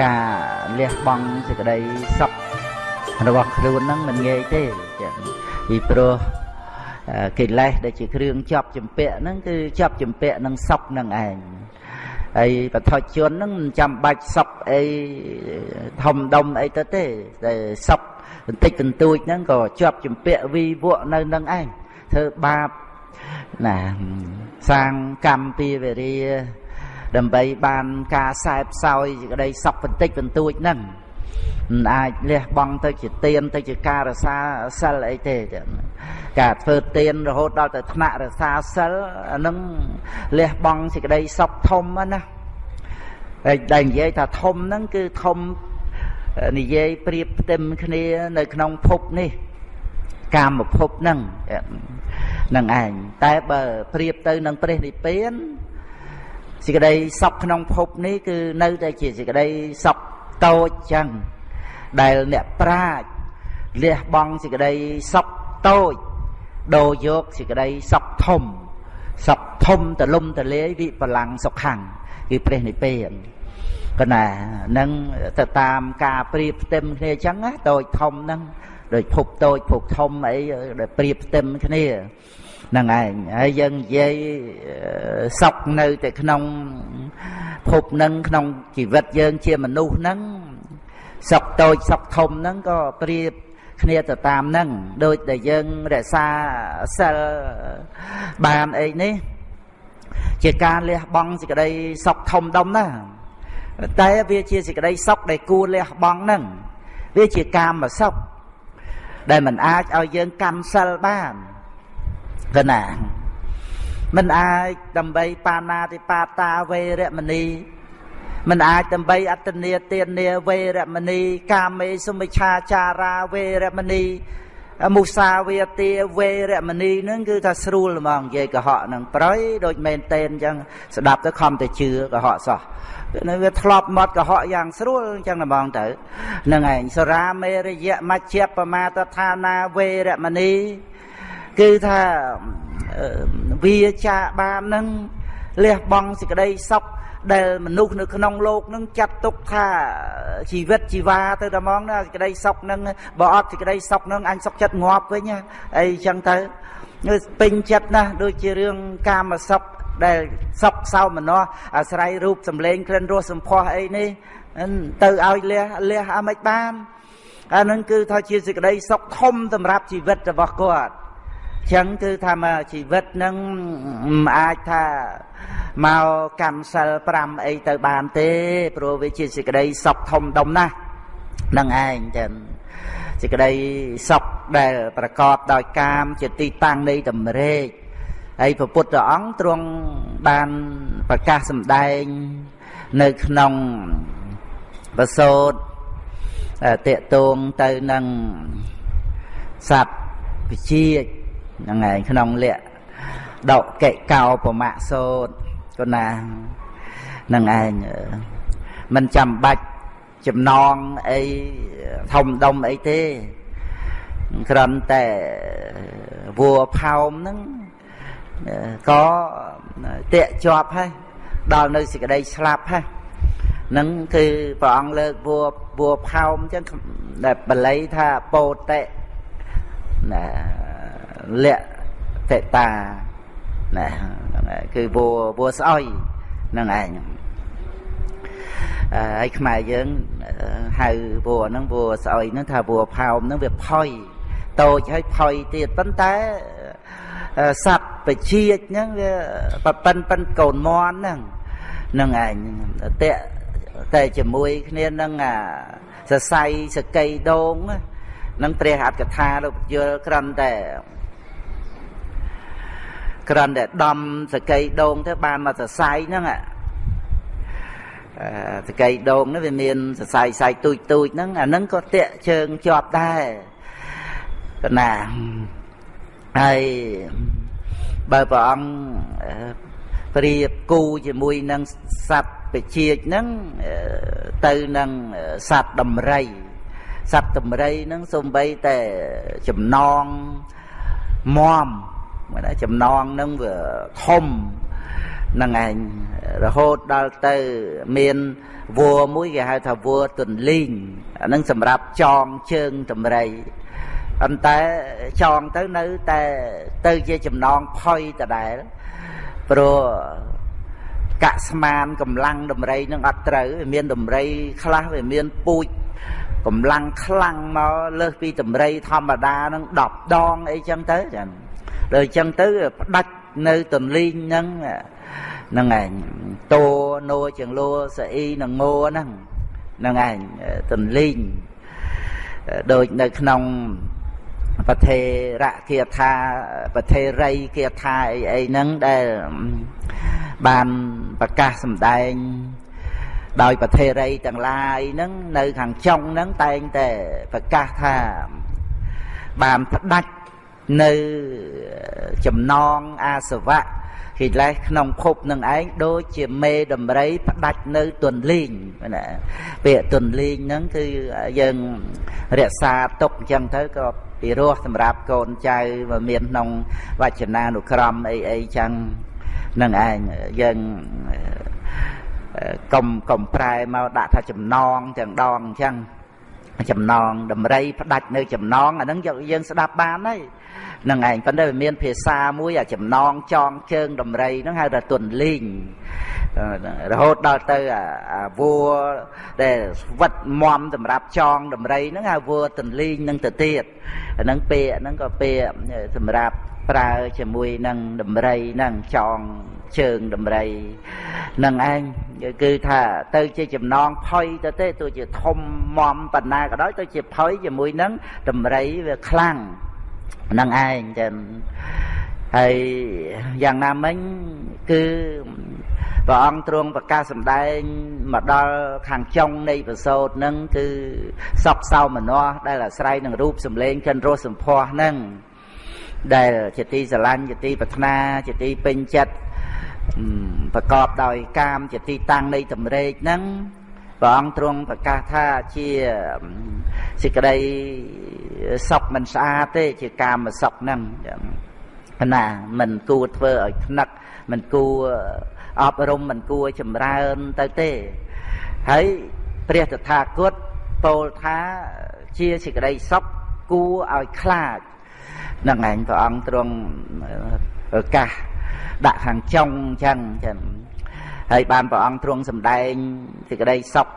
ការលះបង់សេចក្តីសុខរបស់ខ្លួនហ្នឹងមិនងាយទេចា៎ពីព្រោះកិលេសដែលជាគ្រឿងជាប់ចម្ពាក់ហ្នឹងគឺជាប់ចម្ពាក់នឹងសុខនឹងឯងហើយបឋិជនហ្នឹងមិនចាំបាច់សុខអីធំដុំអីទៅទេតែសុខបន្តិចបន្តួចហ្នឹងក៏ជាប់ចម្ពាក់វីវក់នៅនឹងឯងធ្វើបាប ណាសាងកម្មពីវេរាដើម្បីបានការសែបសោយក្តីសុខបន្តិចបន្តួចហ្នឹងមិនអាចលះបង់ទៅជាទៀនទៅជាការរសាសិលអីទេការធ្វើទៀនរហូតដល់ទៅថ្នាក់រសាសិលអានឹងលះបង់សេចក្តីសុខធំណាហើយដែលនិយាយថាធំហ្នឹងគឺធំនិយាយប្រៀបផ្ទឹមគ្នា នៅក្នុងភពនេះ កាមភពហ្នឹង នឹងឯងតែបើប្រៀបទៅនឹងព្រះនិព្វានសេចក្តីសុខក្នុងភពនេះគឺនៅតែជាសេចក្តីសុខតូចចឹងដែលអ្នកប្រាជ្ញលះបង់សេចក្តីសុខតូចដូរយកសេចក្តីសុខធំសុខធំទលំទលាយវិបលាំងសុខੰគឺព្រះនិព្វានកណានឹងទៅតាមការប្រៀបផ្ទឹមគ្នាអញ្ចឹងណាតូចធំហ្នឹងដូចភពតូចភពធំអីដែលប្រៀបផ្ទឹមគ្នាហ្នឹងឯងហើយយើងនិយាយសុខនៅតែក្នុងភពហ្នឹងក្នុងជីវិតយើងជាមនុស្សហ្នឹងសុខតូចសុខធំហ្នឹងក៏ប្រៀបគ្នាទៅតាមហ្នឹងដូចដែលយើងរក្សាសិលបានអីនេះ ជាការលះបង់សេចក្តីសុខធំដុំណាតែវាជាសេចក្តីសុខដែលគួរលះបង់ហ្នឹងវាជាកាមសុខដែលมันអាចឲ្យយើងកម្មសិលបាន កណាมันអាចដើម្បីបាណាតិបាតាវេរមណីមិនអាចដើម្បីអត្តនីទានាវេរមណីកាមេសុមិឆាចារាវេរមណីមុសាវាទាវេរមណីហ្នឹងគឺថាស្រួលហ្មងនិយាយកុហកហ្នឹងប្រយដូចមែនតែនអញ្ចឹងស្ដាប់ទៅខំតែជឿកុហកសោះនៅវាធ្លាប់មកកុហកយ៉ាងស្រួលអញ្ចឹងហ្មងទៅហ្នឹងឯងសរាមេរយៈមជ្ជបមាតឋានាវេរមណី គឺថាវាចាបាននឹងលះបង់សេចក្តីសុខដែលមនុស្សនៅក្នុងលោកនឹងចាត់ទុកថាជីវិតជីវ៉ាទៅតែមកណាសេចក្តីសុខនឹងបើអត់សេចក្តីសុខនឹងអញសុខចិត្តងាប់វិញណាអីចឹងទៅពេញចិត្តណាស់ដូចជារឿងកាមសុខដែលសុខសោមនស្សអាស្រ័យរូបសម្លេងក្លិនរសសម្ផស្សអីនេះទៅឲ្យលះលះអាមិនបានអានឹងគឺថាជាសេចក្តីសុខធំសម្រាប់ជីវិតរបស់គាត់ ចឹងគឺថាមកជីវិតនឹងមិនអាចថាមកកម្មសិល5អីទៅបានទេព្រោះវាជាសេចក្តីសុខធំដុំណាស់នឹងឯងចឹងសេចក្តីសុខដែលប្រកបដោយកាមជាទីតាំងនៃតម្រេកហើយព្រះពុទ្ធអង្គទ្រង់បានប្រកាសសម្ដែងនៅក្នុងបសោតតេតងទៅនឹងសត្វវិជា ហ្នឹងឯងក្នុងលក្ខដកកិកោប្រមាក់សោតកណាហ្នឹងឯងមិនចាំបាច់ចំណងអីធំដុំអីទេគ្រាន់តែវัวផោមហ្នឹងក៏តាក់ជាប់ហើយដល់នៅសេចក្តីស្លាប់ហើយនឹងគឺព្រះអង្គលើកវัวវัวផោមអញ្ចឹងដែលបល័យថាពោតិណា លៈតេតាណាគឺវัวវัวស្អុយហ្នឹងឯងហើយខ្មែរយើងហៅវัวហ្នឹងវัวស្អុយហ្នឹងថាវัวផោមហ្នឹងវាផុយតូចហើយផុយទៀតប៉ុន្តែសត្វបជាចហ្នឹងវាប៉ប៉ិនប៉ិនកូនមន់ហ្នឹងហ្នឹងឯងតេតែជាមួយគ្នានឹងអាសរសៃសកៃដងនឹងព្រះអត្តកថាលោកយល់ក្រំតែ ក្រាន់តែដំសកៃដងទៅបានមកសរសៃហ្នឹងសកៃដងហ្នឹងវាមានសរសៃសៃទូចទូចហ្នឹងអាហ្នឹងក៏តាក់ជើងជាប់ដែរកណាហើយបើព្រះអង្គប្រៀបគូជាមួយនឹងសត្វពជាចហ្នឹងទៅនឹងសត្វដំរីសត្វដំរីហ្នឹងសំបីតែចំណងមម មិនចំណងនឹងវាធំហ្នឹងឯងរហូតដល់ទៅមានវัวមួយគេហៅថាវัวទន្លីងអាហ្នឹងសម្រាប់ចងជើងតម្រៃប៉ុន្តែចងទៅនៅតែទៅជាចំណងផុយដដែលព្រោះកាក់ស្មានកម្លាំងដំរីនឹងអត់ត្រូវវាមានដំរីខ្លះវាមានពូជកម្លាំងខ្លាំងមកលើសពីដំរីធម្មតានឹង10ដងអីចឹងទៅចា ដល់អញ្ចឹងទៅផ្ដាច់នៅទន្លីងហ្នឹងហ្នឹងឯងតោណូចង្លួសអ៊ីនឹងងោហ្នឹងហ្នឹងឯងទន្លីងដូចនៅក្នុងប្រធេរៈគាថាប្រធេរីគាថាអីអីហ្នឹងដែលបានប្រកាសសម្ដែងដោយប្រធេរីទាំងឡាយហ្នឹងនៅខាងចុងហ្នឹងតែងតែប្រកាសថាបានផ្ដាច់ នៅចំណងអាសវៈកិលេសក្នុងភពនឹងឯងដូចជាមេដំរីផ្ដាច់នៅទន្លីងណាពាក្យទន្លីងហ្នឹងគឺយើងរក្សាទុកអញ្ចឹងទៅក៏ពីរោះសម្រាប់កូនចៅមកមានក្នុងវចនានុក្រមអីអីចឹងនឹងឯងយើងកុំកុំប្រែមកដាក់ថាចំណងទាំងដងអញ្ចឹង ចំណងដំរីផ្ដាច់នៅចំណងអាហ្នឹងយើងស្ដាប់បានហើយនឹងឯងប៉ុន្តែវាមានភាសាមួយអាចំណងចងជើងដំរីហ្នឹងហៅថាទុនលីងរហូតដល់ទៅអាវัวដែលវិតមមសម្រាប់ចងដំរីហ្នឹងហៅវัวទុនលីងហ្នឹងទៅទៀតអាហ្នឹងពាក្យហ្នឹងក៏ពាក្យសម្រាប់ ប្រើជាមួយនឹងដំរីហ្នឹងចងជើងដំរីនឹងឯងគឺថាទៅជាចំណងផុយទៅទេទោះជាធំមមបណ្ណាក៏ដោយទៅជាផុយជាមួយនឹងដំរីវាខ្លាំងនឹងឯងចឹងហើយយ៉ាងណាមិញគឺព្រះអង្គទ្រង់ប្រកាសសម្ដែងមកដល់ខាងចុងនៃប្រសូតនឹងគឺសពសោមនស្សដែលអាស្រ័យនឹងរូបសម្លេងកិនរសសម្ផស្សនឹង ដែលជាទីស្រឡាញ់ជាទីប្រាថ្នាជាទីពេញចិត្តប្រកបដោយកាមជាទីតាំងនៃតម្រេកហ្នឹងព្រះអង្គទ្រង់ប្រកាសថាជាសេចក្តីសុខមិនស្អាតទេជាកាមសុខហ្នឹងណាមិនគួរធ្វើឲ្យថ្នឹកមិនគួរអប់រំមិនគួរចម្រើនទៅទេហើយព្រះតថាគតពោលថាជាសេចក្តីសុខគួរឲ្យខ្លាច នឹងឯងព្រះអង្គទ្រង់ប្រកាសដាក់ខាងចុងអញ្ចឹងចឹងហើយបានព្រះអង្គទ្រង់សម្ដែងសេចក្តីសុខ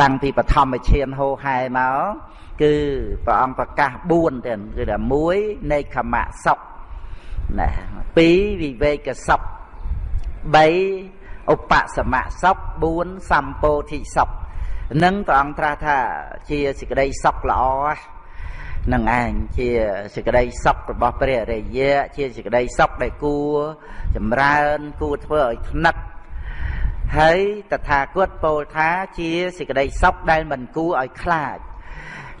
តាំងពីបឋមឈានហោហែមកគឺព្រះអង្គប្រកាស4ទៀតគឺថា1នៃខមៈសុខណា2វិវេកសុខ3ឧបសមៈសុខ4សម្ពោធិសុខនឹងព្រះអង្គត្រាស់ថាជាសេចក្តីសុខល្អនឹង ឯងជាសេចក្តីសុខរបស់ព្រះអរិយៈជាសេចក្តីសុខដែលគួរចម្រើនគួរធ្វើឲ្យថ្នឹកហើយតថាគតពោលថាជាសេចក្តីសុខដែលមិនគួរឲ្យខ្លាច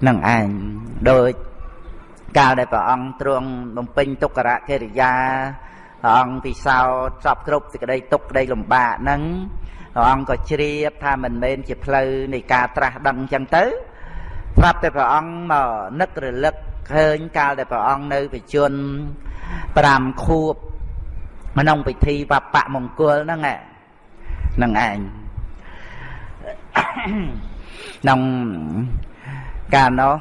នឹងឯងដោយកាលដែលព្រះអង្គទ្រង់បំពេញទុក្ករកិរិយាព្រះអង្គពិសោធន៍សពគ្រប់សេចក្តីទុក្ខក្តីលំបាកហ្នឹងព្រះអង្គក៏ជ្រាបថាមិនមែនជាផ្លូវនៃការត្រាស់ដឹងអញ្ចឹងទៅ ប្រាប់តែព្រះអង្គមកនឹករលឹកឃើញកាលដែលព្រះអង្គនៅបជន5ខួបក្នុងពិធីបបៈមង្គលហ្នឹងហ្នឹងឯងក្នុងកាលនោះ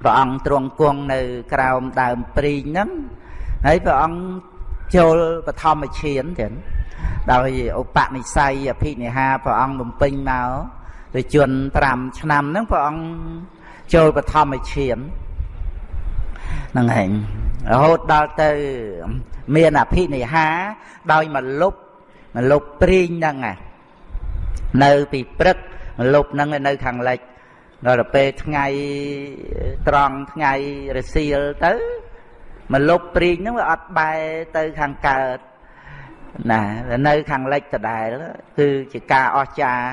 ព្រះអង្គទ្រង់គង់នៅក្រោមដើមព្រីងហ្នឹងហើយព្រះអង្គចូលបឋមឈានទៀតដោយឧបនិស្ស័យអភិនិហាព្រះអង្គបំពេញមក ទៅជន់5ឆ្នាំហ្នឹងព្រះអង្គចូលបឋមឈានហ្នឹងឯងរហូតដល់ទៅមានអភិនិហា ដោយមកលុបមកលុបព្រីងហ្នឹងនៅពីព្រឹកមកលុបហ្នឹងនៅខាងលិចដល់ពេលថ្ងៃត្រង់ថ្ងៃរសៀលទៅមកលុបព្រីងហ្នឹងវាអត់បែរទៅខាងកើត ណានៅខាងលិចដដែល គឺជាការអស្ចារ្យ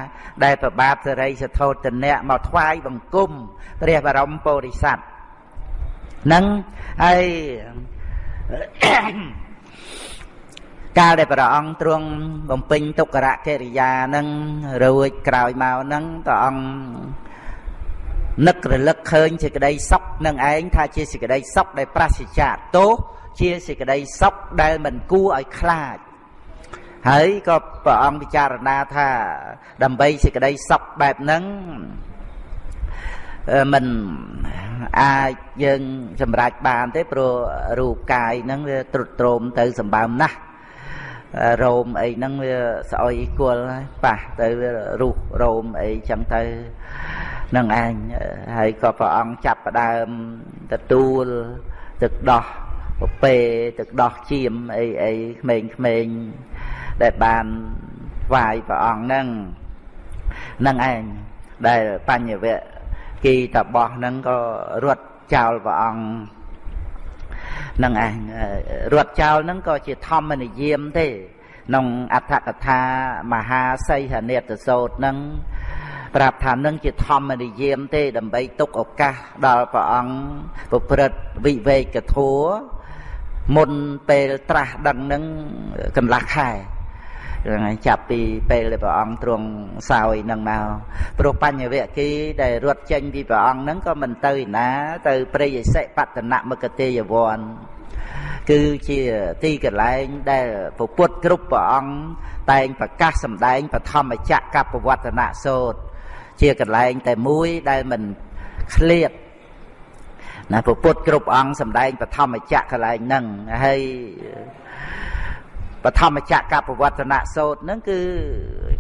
ដែលប្របាទសរិសធោទនៈមកថ្វាយបង្គំព្រះបរមពុរិស័ទនឹងហើយកាលដែលព្រះអង្គទ្រង់បំពេញទុក្ករកិរិយានឹងរួចក្រោយមកនឹងព្រះអង្គនឹករលឹកឃើញសេចក្តីសុខនឹងឯងថាជាសេចក្តីសុខដែលប្រសិជ្ជៈទោសជាសេចក្តីសុខដែលមិនគួរឲ្យខ្លាច ហើយក៏ព្រះអង្គពិចារណាថា ដើម្បីសេចក្តីសុខបែបហ្នឹងមិនអាចយើងសម្រេចបានទេព្រោះរូបកាយហ្នឹងវាទ្រុឌទ្រោមទៅសម្បើមណាស់រោមអីហ្នឹងវាស្អុយគល់ប៉ះទៅវារុះរោមអីចឹងទៅនឹងឯងហើយក៏ព្រះអង្គចាប់ផ្ដើមទទួលទឹកដោះពពេទឹកដោះជៀមអីអីក្មេងៗ ដែលបានវាយព្រះអង្គហ្នឹងនឹងឯងដែលបញ្ញវៈគីតបោះហ្នឹងក៏រត់ចោលព្រះអង្គនឹងឯងរត់ចោលហ្នឹងក៏ជាធម្មនិយមទេក្នុងអត្ថកថាមហាសីហនេតសោតហ្នឹងប្រាប់ថានឹងជាធម្មនិយមទេ ដើម្បីទុកឱកាសដល់ព្រះអង្គប្រព្រឹត្តវិវេកធัวមុនពេលត្រាស់ដឹងនឹងកន្លះខែ ហ្នឹងហើយចាប់ពីពេលដែលព្រះអង្គទ្រង់សោយនឹងមកព្រោះបញ្ញវគិដែលរត់ចេញពីព្រះអង្គហ្នឹងក៏មិនទៅណា ទៅព្រៃឥសិបតនមកទេយវ័នគឺជាទីកន្លែងដែលពុទ្ធគ្រប់ព្រះអង្គតែងប្រកាសសម្ដែងបឋមចក្រកបវត្តនសោតជាកន្លែងតែមួយដែលមិនឃ្លាតណាពុទ្ធគ្រប់អង្គសម្ដែងបឋមចក្រកន្លែងហ្នឹងហើយ បឋមចក្រកបវត្តនសោតហ្នឹងគឺ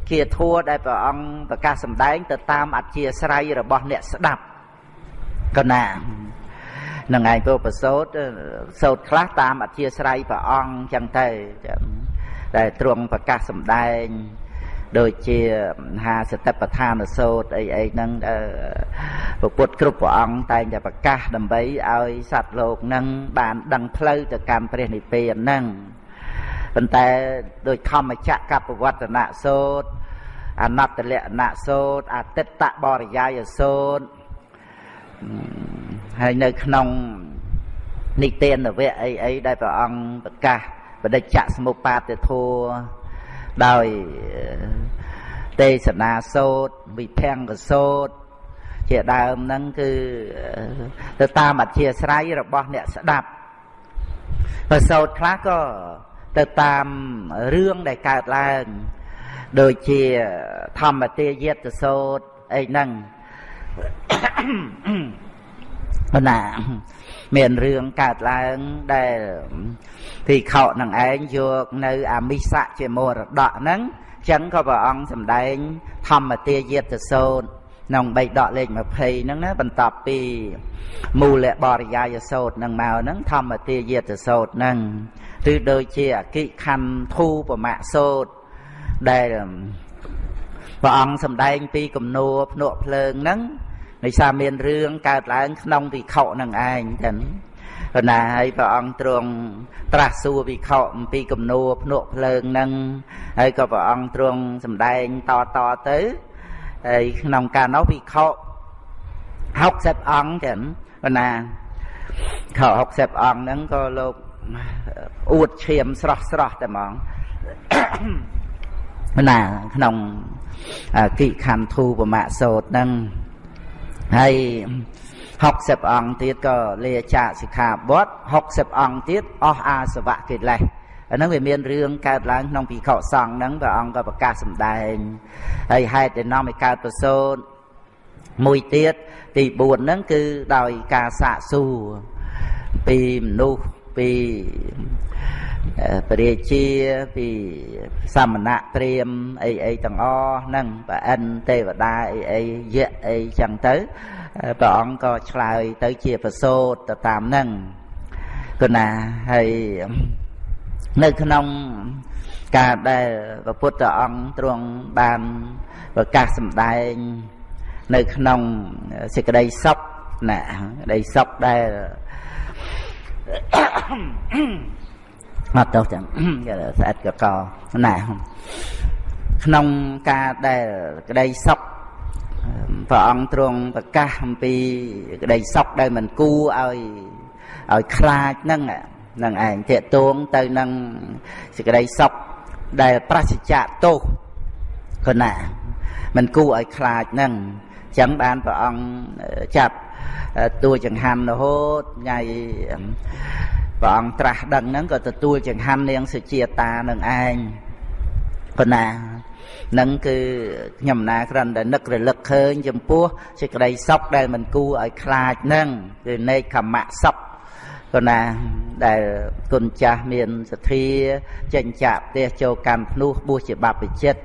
ជាធัวដែលព្រះអង្គប្រកាសសម្ដែង ទៅតាមអធិស្រ័យរបស់អ្នកស្ដាប់កណានឹងឯងពុទ្ធសោតសោតខ្លះតាមអធិស្រ័យព្រះអង្គចឹងទៅតែទ្រង់ប្រកាសសម្ដែងដូចជាមហាសតិប្បដ្ឋានសោតអីអីហ្នឹងពុទ្ធគ្រប់ព្រះអង្គតែងតែប្រកាសដើម្បីឲ្យសត្វលោកហ្នឹងបានដឹងផ្លូវទៅកាន់ព្រះនិព្វានហ្នឹង ប៉ុន្តែដោយធម្មចក្រកបវត្តនៈសោតអនត្តលក្ខណៈសោតអតិតបរិយាយសោតហើយនៅក្នុងនិទានវៈអីអីដែលព្រះអង្គប្រកាសបដិច្ចសមុបាទធัวដោយទេសនាសោតវិភង្គសោតជាដើមហ្នឹងគឺទៅតាមអធិស្រ័យរបស់អ្នកស្ដាប់បើសោតខ្លះក៏ ទៅតាមរឿងដែលកើតឡើង ដូចជាធម្មទាយតសោតអីហ្នឹងណាមានរឿងកើតឡើងដែលភិក្ខុនឹងឯងយកនៅអាមិសៈជាមរតកហ្នឹងចឹងក៏ព្រះអង្គសម្ដែង ធម្មទាយតសោតក្នុងបៃដកលេខ20ហ្នឹងណាបន្ទាប់ពីមូលបរិយាយសោតហ្នឹងមកហ្នឹងធម្មទាយតសោតហ្នឹង ឬដូចជាអគិខណ្ឌធូបមៈសោតដែលព្រះអង្គសម្ដែងពីគំនួភ្នក់ភ្លើងហ្នឹងដោយសារមានរឿងកើតឡើងក្នុងវិខនឹងឯងចឹងប៉ុន្តែហើយព្រះអង្គទ្រង់ត្រាស់សួរវិខអំពីគំនួភ្នក់ភ្លើងហ្នឹងហើយក៏ព្រះអង្គទ្រង់សម្ដែងតតទៅហើយក្នុងការនោះវិខ60អង្គចឹងប៉ុន្តែខ60អង្គហ្នឹងក៏លោក អួតឈាមស្រស់ស្រស់តែហ្មងណាក្នុងគិខន្ធូបមៈសោតហ្នឹងហើយ60អង្គទៀតក៏លាចាកសិក្ខាបទ60អង្គទៀតអស់អាសវៈកិលេសអាហ្នឹងវាមានរឿងកើតឡើងក្នុងពិខុសង្ឃហ្នឹងព្រះអង្គក៏ប្រកាសសម្ដែងហើយហេតុដែលនាំឲ្យកើតប្រសូតមួយទៀតទី4ហ្នឹងគឺដោយការសាកសួរពីមនុស្ស ពីព្រះរាជាពីសមណៈព្រាមអីអីទាំងអស់ហ្នឹងប្រអិនទេវតាអីអីយៈអីចឹងទៅព្រះអង្គក៏ឆ្លើយទៅជាប្រសូតទៅតាមហ្នឹងគណាហើយនៅក្នុងការដែលព្រះពុទ្ធអង្គទ្រង់បានប្រកាសសម្ដែង នៅក្នុងសេចក្តីសុខណាក្តីសុខដែល អត់ទោសចឹងស្អិតកកណាក្នុងការដែលក្តីសុខព្រះអង្គទ្រង់ប្រកាសអំពីក្តីសុខដែលមិនគួរឲ្យឲ្យខ្លាចហ្នឹងនឹងឯងតេតួងទៅនឹងសេចក្តីសុខដែលប្រសិជ្ជៈទោសគណាមិនគួរឲ្យខ្លាចហ្នឹងចឹងបានព្រះអង្គចាប់ តួចង្ហាន់រហូតថ្ងៃព្រះអង្គត្រាស់ដឹងហ្នឹងក៏ទទួលចង្ហាន់នាងសុជាតានឹងឯងប៉ុណ្ណានឹងគឺខ្ញុំណាគ្រាន់តែនឹករលឹកឃើញចំពោះសេចក្តីសុខដែលមិនគួរឲ្យខ្លាចនឹងគឺនេកខមៈសុខក៏ណាដែលគុណចាស់មានសទ្ធាចេញចាក់ផ្ទះចូលកម្មភ្នោះបួសជាបព្វជិត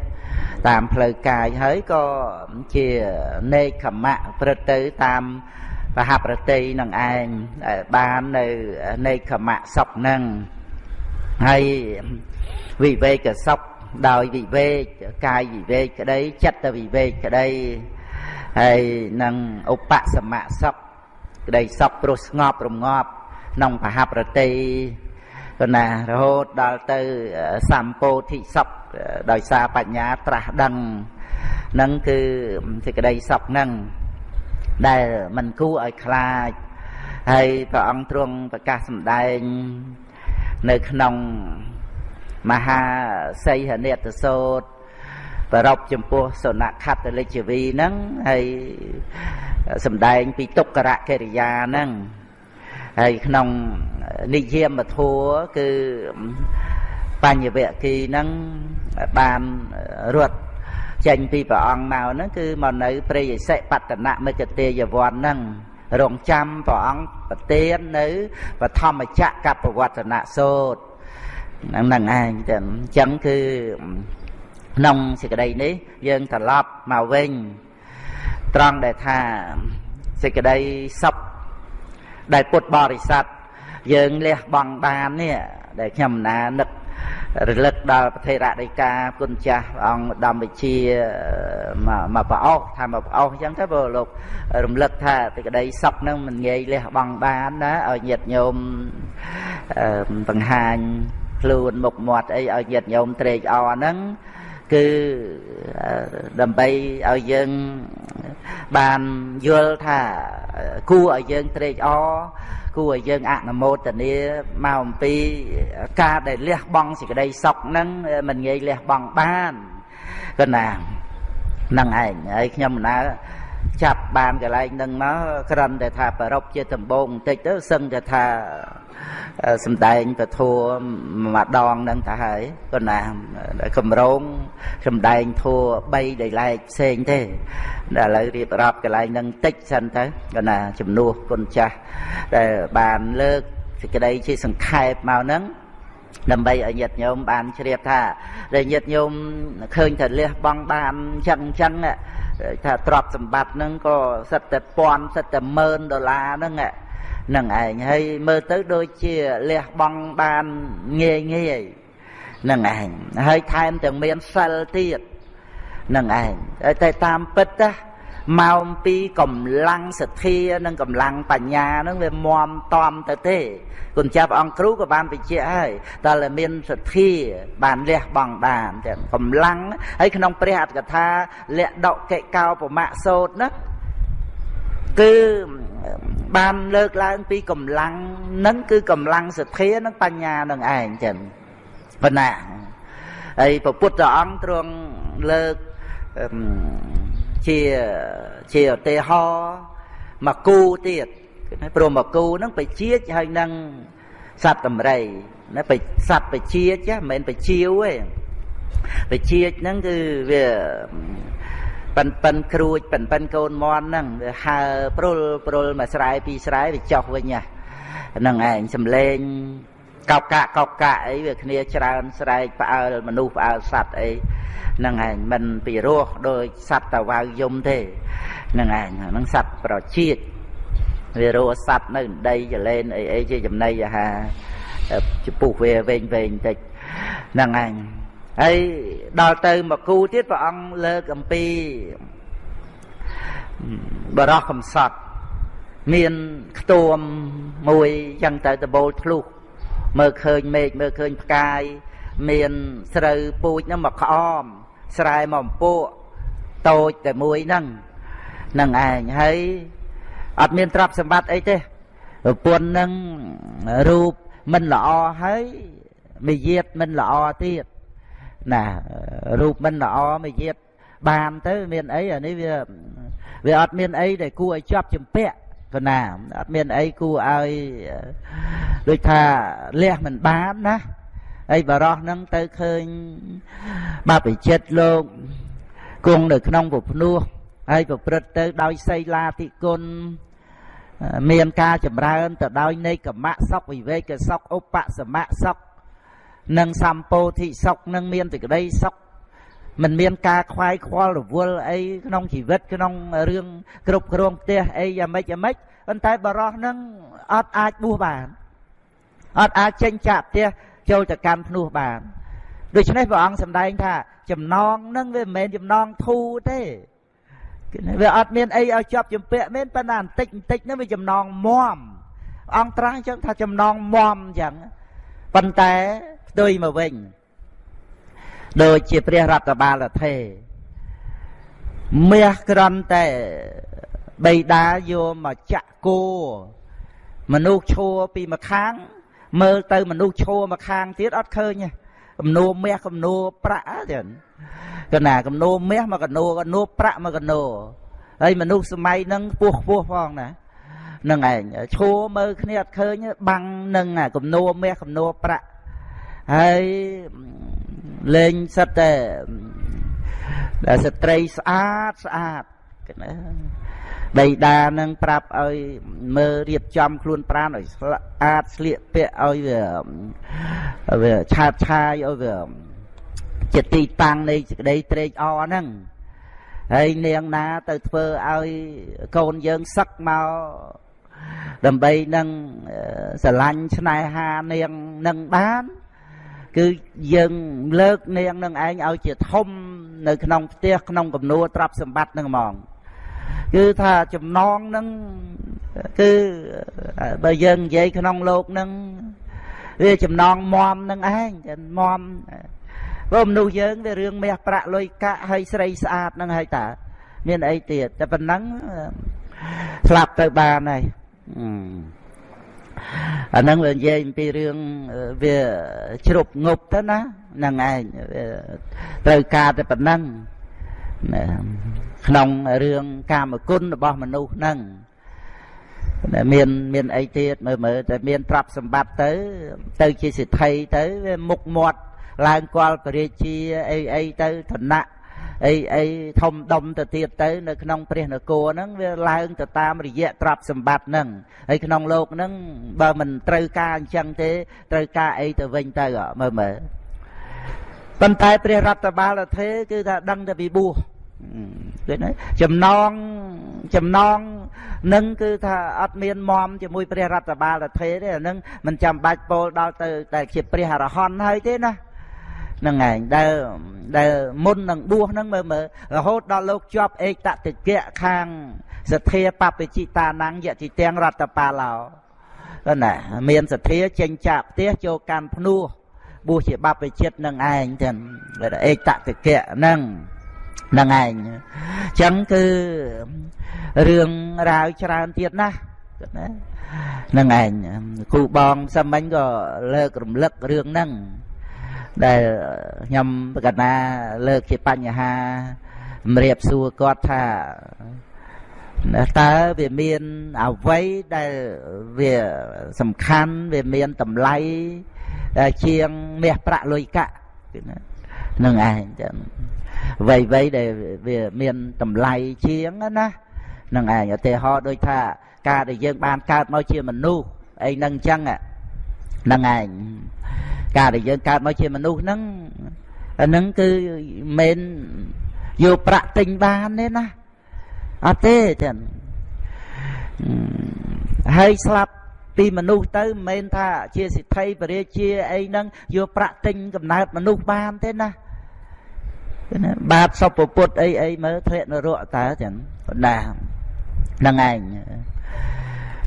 តាមផ្លូវកាយហើយក៏ជានេកខមៈព្រឹត្តទៅតាម បហប្រតិនឹងឯងបាននៅនេកខមៈសុខនឹងហើយវិវេកសុខដោយវិវេកកាយវិវេកក្តីចិត្តវិវេកក្តីហើយនឹងឧបសមៈសុខក្តីសុខព្រោះស្ងប់រងាប់ក្នុងបហប្រតិក៏ណារហូតដល់ទៅសម្ពោធិសុខដោយសារបញ្ញាត្រាស់ដឹងនឹងគឺសេចក្តីសុខនឹង ដែលមិនគួរឲ្យខ្លាចហើយព្រះអង្គទ្រង់ប្រកាសសម្ដែង នៅក្នុងមហាសីហនេតសោតប្រពចំពោះសុណខត្តលិជវីហ្នឹងហើយសំដែងពីទុក្ករកិរិយាហ្នឹងហើយក្នុងនិយមធัวគឺបញ្ញវគិហ្នឹងបានរត់ ចេញពីព្រះអង្គមកហ្នឹងគឺមកនៅព្រៃឥសិបតនមិគទេយវ័នហ្នឹងរងចាំព្រះអង្គប្រទាននៅបឋមចក្រកបវត្តនសោតហ្នឹងហ្នឹងឯងតែអញ្ចឹងគឺក្នុងសេចក្តីនេះយើងត្រឡប់មកវិញត្រង់ដែលថាសេចក្តីសុខដែលពុទ្ធបរិស័ទយើងលះបង់បាននេះដែលខ្ញុំណានឹក រលឹកដល់ប្រធេរដីកាគុណចាស់អង្គដំវិជាមកប្រអោសថាមកប្រអោសអញ្ចឹងទៅបើលោករំលឹកថាទីក្តីសុខនឹងមិនងាយលះបង់បានណាឲ្យញាតិញោមបង្ហាញខ្លួនមុខមាត់អីឲ្យញាតិញោមត្រេកអរហ្នឹងគឺដើម្បីឲ្យយើងបានយល់ថាគួរឲ្យយើងត្រេកអរ គួរឲ្យយើងអនុមោទនាមកអំពីការដែលលះបង់សេចក្តីសុខហ្នឹងមិនងាយលះបង់បានក៏ណាហ្នឹងឯងហើយខ្ញុំណាចាប់បានកន្លែងហ្នឹងមកគ្រាន់តែថាប្រពជាដំបងបន្តិចទៅសឹងតែថា សំដែងពធัวមួយដងហ្នឹងទៅហើយក៏ណាកម្រងសំដែងធัว3ដោយឡែកផ្សេងទេតែឥឡូវរៀបរាប់កន្លែងហ្នឹងតិចសិនទៅក៏ណាជំនួសគុណចាស់ដែលបានលើកសេចក្តីជាសង្ខេបមកហ្នឹងដើម្បីឲ្យញាតិញោមបានជ្រាបថាដែលញាតិញោមឃើញថាលះបង់បានចឹងចឹងថាទ្រព្យសម្បត្តិហ្នឹងក៏សិតតែពាន់សិតតែម៉ឺនដុល្លារហ្នឹង នឹងឯងហើយមើលទៅដូចជាលះបង់បានងាយងាយនឹងឯងហើយថែមទាំងមានសិលទៀតនឹងឯងតែតាមពិតណាមកអំពីកម្លាំងសទ្ធានិងកម្លាំងបញ្ញាហ្នឹងវាមមតំទៅទេគុណចាស់ព្រះអង្គគ្រូក៏បានបញ្ជាក់ហើយតើមានសទ្ធាបានលះបង់បានទាំងកម្លាំងហើយក្នុងព្រះអត្ថកថាលៈដកិកោប្រមៈសោតណា គឺបានលើកឡើងពីកម្លាំងនឹងគឺកម្លាំងសទ្ធានិងបញ្ញានឹងឯងចឹងប៉ុណ្ណាហើយព្រះពុទ្ធអង្គទ្រង់លើកជាជាឧទាហរណ៍មកគូទៀតព្រមមកគូហ្នឹងបជាតិហើយនឹងសត្វតម្រៃណាបសត្វបជាតិមិនមែនបជាវទេបជាតិហ្នឹងគឺវា ប៉ិនប៉ិនគ្រួចប៉ិនប៉ិនកូនមន់ហ្នឹងវាហើព្រុលព្រុលមួយស្រែពីរស្រែវាចុះវិញហ្នឹងឯងសំលេងកោកកាកកោកកាអីវាគ្នាច្រើនស្រែកផ្អើលមនុស្សផ្អើលសត្វអីហ្នឹងឯងមិនពីរោះដោយសត្វតាវៅយំទេហ្នឹងឯងហ្នឹងសត្វប្រជាតិវារោសត្វនៅដីចលែនអីអីជាចំណីអាហារចំពោះវាវែងវែងតិចហ្នឹងឯង ហើយដល់ទៅមកគូទៀតព្រះអង្គលើកអំពីបរោះកំសត់មានខ្ទួមមួយចឹងទៅដបូលធ្លុះមើលឃើញមេឃមើលឃើញផ្កាយមានស្រូវពូជហ្នឹងមកក្អមស្រែមកអំពួកតូចតែមួយហ្នឹងនឹងឯងហើយអត់មានទ្រព្យសម្បត្តិអីទេប្រពន្ធនឹងរូបមិនល្អហើយមាយាទមិនល្អទៀត ណារូបមិនល្អមាយាទបានទៅមានអីអានេះវាវាអត់មានអីដែលគួរឲ្យជាប់ជំពាក់កណាអត់មានអីគួរឲ្យដូចថាលះមិនបានណាហើយបរោះហ្នឹងទៅឃើញបបិចិត្តលោកគង់នៅក្នុងពភ្នោះហើយប្រព្រឹត្តទៅដោយសីលាធិគុណមានការចម្រើនទៅដោយនៃកម្មៈសុខវិវេកសុខឧបសមៈសុខ និងសម្ពោធិសុខនឹងមានសេចក្តីសុខមិនមានការខ្វាយខ្វល់រវល់អីក្នុងជីវិតក្នុងរឿងគ្រប់គ្រងផ្ទះអីយ៉ាងម៉េចយ៉ាងម៉េចប៉ុន្តែបរោះនឹងអត់អាចបួសបានអត់អាចចេញចាក់ផ្ទះចូលទៅកាន់ភ្នោះបានដូច្នេះព្រះអង្គសម្ដែងថាចំណងនឹងវាមិនមែនចំណងធូរទេវាអត់មានអីឲ្យជាប់ជំពាក់មែនប៉ុន្តែបន្តិចបន្តិចនោះវាចំណងមមអង្គត្រាស់អញ្ចឹងថាចំណងមមអញ្ចឹងប៉ុន្តែ ផ្ទុយមកវិញដូចជាព្រះរតបាលថេមាសក្រន់តែបៃតាយកមកចាក់គោមនុស្សឈួរពីម្ខាង មើលទៅមនុស្សឈួរម្ខាងទៀតអត់ឃើញទេគំនូមាសគំនូប្រាក់ទៀតកណាគំនូមាសមកកនូកនូប្រាក់មកកនូហើយមនុស្សសម័យហ្នឹងខ្ពស់ខ្ពស់ផងណានឹងឯងឈួរមើលគ្នាអត់ឃើញបាំងនឹងគំនូមាសគំនូប្រាក់ ហើយលេងសិតតែដែលស្ត្រីស្អាតស្អាតណាបៃតានឹងប្រាប់ឲ្យមើលរៀបចំខ្លួនប្រាណឲ្យស្អាតស្លៀកពាក់ឲ្យវាវាឆាតឆាយឲ្យវាជាទីតាំងនៃសេចក្តីត្រេកអរហ្នឹងហើយនាងណាទៅធ្វើឲ្យកូនយើងសឹកមកដើម្បីនឹងស្រឡាញ់ស្នេហានាងនឹងបាន គឺយើងលើកនាងនឹងឯងឲ្យជាធំនៅក្នុងផ្ទះក្នុងកំនួទ្រព្យសម្បត្តិនឹងហ្មងគឺថាចំណងនឹងគឺបើយើងនិយាយក្នុងលោកនឹងវាចំណងមមនឹងឯងមមព្រោះមនុស្សយើងវារឿងមាសប្រាក់លុយកាក់ហើយស្រីស្អាតនឹងហើយតាមានអីទៀតតែប៉ុណ្ណឹងស្លាប់ទៅបានហើយអា ហ្នឹងវានិយាយអំពីរឿងវាជ្រប់ងប់ទៅណាហ្នឹងឯងត្រូវការតែប៉ុណ្ណឹងក្នុងរឿងកាមគុណរបស់មនុស្សហ្នឹងមានមានអីទៀតមើលមើលតែមានទ្រព្យសម្បត្តិទៅ ទៅជាសិទ្ធិទៅវាមុខមាត់ឡើងគាល់ពរាជាអីអីទៅឋានៈ អីអីធំដុំទៅទៀតទៅនៅក្នុងព្រះនគរហ្នឹងវាឡើងទៅតាមរយៈទ្រព្យសម្បត្តិហ្នឹងហើយក្នុងโลกហ្នឹងបើមិនត្រូវការអញ្ចឹងទេត្រូវការអីទៅវិញទៅមើលមើលប៉ុន្តែព្រះរដ្ឋបាលថេគឺថាដឹងតែពីបួសឃើញទេចំណងចំណងនឹងគឺថាអត់មានមមជាមួយព្រះរដ្ឋបាលថេទេអានឹងមិនចាំបាច់ពោលដល់ទៅតែជាព្រះអរហន្តហើយទេណាហ្ នឹងឯងដែលដែលមុននឹងបួសហ្នឹងមើលមើលរហូតដល់លោកជាប់ឯកតតិកៈខាងសទ្ធាបព្វជិតានังយតិទាំងរតបាឡោទៅណាមានសទ្ធាចេញចាក់ផ្ទះចូលកាន់ភ្នោះបួសជាបព្វជិតនឹងឯងទាំងឯកតតិកៈហ្នឹងហ្នឹងឯងអញ្ចឹងគឺរឿងរ៉ាវច្រើនទៀតណាណាហ្នឹងឯងគ្រូបងសាមិញក៏លើករំលឹករឿងហ្នឹង ដែលខ្ញុំកណាលើកជាបញ្ហាម្រាបសួរគាត់ថាតើវាមានអ្វីដែលវាសំខាន់វាមានតម្លៃជាងមាសប្រាក់លុយកាក់នឹងឯងចឹងអ្វីអ្វីដែលវាមានតម្លៃជាងណានឹងឯងឧទាហរណ៍ដូចថាការដែលយើងបានកើតមកជាមនុស្សអីហ្នឹងអញ្ចឹងហ្នឹងឯង ការដែលយើងកើតមកជាមនុស្សហ្នឹងអាហ្នឹងគឺមិនយកប្រាក់ទិញបានទេណាអត់ទេចឹងហើយស្លាប់ពីមនុស្សទៅមិនមែនថាជាសិទ្ធិបរិជាអីហ្នឹងយកប្រាក់ទិញកំណើតមនុស្សបានទេណាណាបាបសុពពុទ្ធអីអីមើលធ្លាក់នរកតើចឹងណាហ្នឹងឯង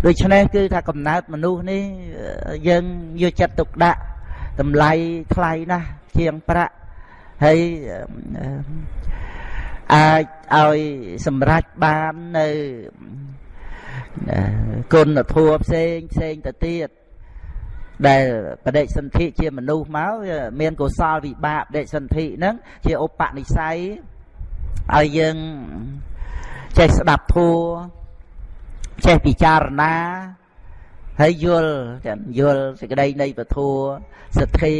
ដូច្នេះគឺថាកំណើតមនុស្សនេះយើងយកចិត្តទុកដាក់ តម្លៃថ្លៃណាស់ជាងប្រាក់ហើយអាចឲ្យសម្រេចបាននៅគុណធម៌ផ្សេងផ្សេងទៅទៀតដែលបដិសន្ធិជាមនុស្សមកមានកុសលវិបាកបដិសន្ធិហ្នឹងជាឧបនិស្ស័យឲ្យយើងចេះស្ដាប់ធัวចេះពិចារណា ហើយយល់ចាំយល់សេចក្តីនៃពធសទ្ធា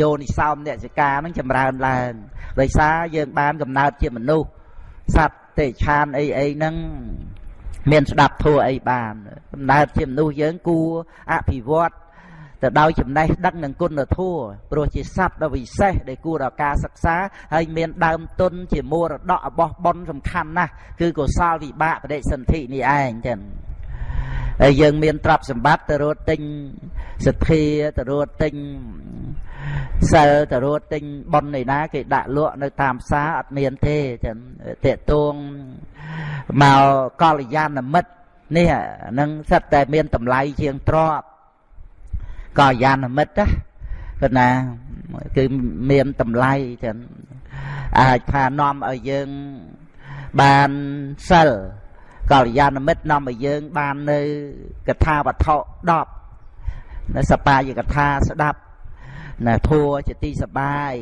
យោនិសោមអ្នកសិកានឹងចម្រើនឡើងដោយសារយើងបានកំណើតជាមនុស្សសត្វទេឆានអីអីហ្នឹងមានស្ដាប់ធัวអីបានកំណើតជាមនុស្សយើងគួរអភិវឌ្ឍទៅដោយចំណេះដឹងនិងគុណធម៌ព្រោះជាសត្វដ៏វិសេសដែលគួរដល់ការសិក្សាហើយមានដើមទុនជាមរតករបស់បុណ្យសំខាន់ណាស់គឺកុសលវិបាកបដិសន្ធិនេះឯងចឹង ហើយយើងមានទ្រព្យសម្បត្តិទៅរត់ទិញសទ្ធាទៅរត់ទិញសិលទៅរត់ទិញប៉ុនឯណាគេដាក់លក់នៅតាមផ្សារអត់មានទេចឹងតេតួងមកកល្យាណមិត្តនេះនឹងសិតតែមានតម្លៃជាងទ្រព្យកល្យាណមិត្តណាគឺណាគឺមានតម្លៃចឹងអាចថានាំឲ្យយើងបានសិល កល្យាណមិត្តនាំឲ្យយើងបាននៅកថាវត្ថុ10នៅសបាយកថាស្ដាប់ណាធัวជាទីសបាយ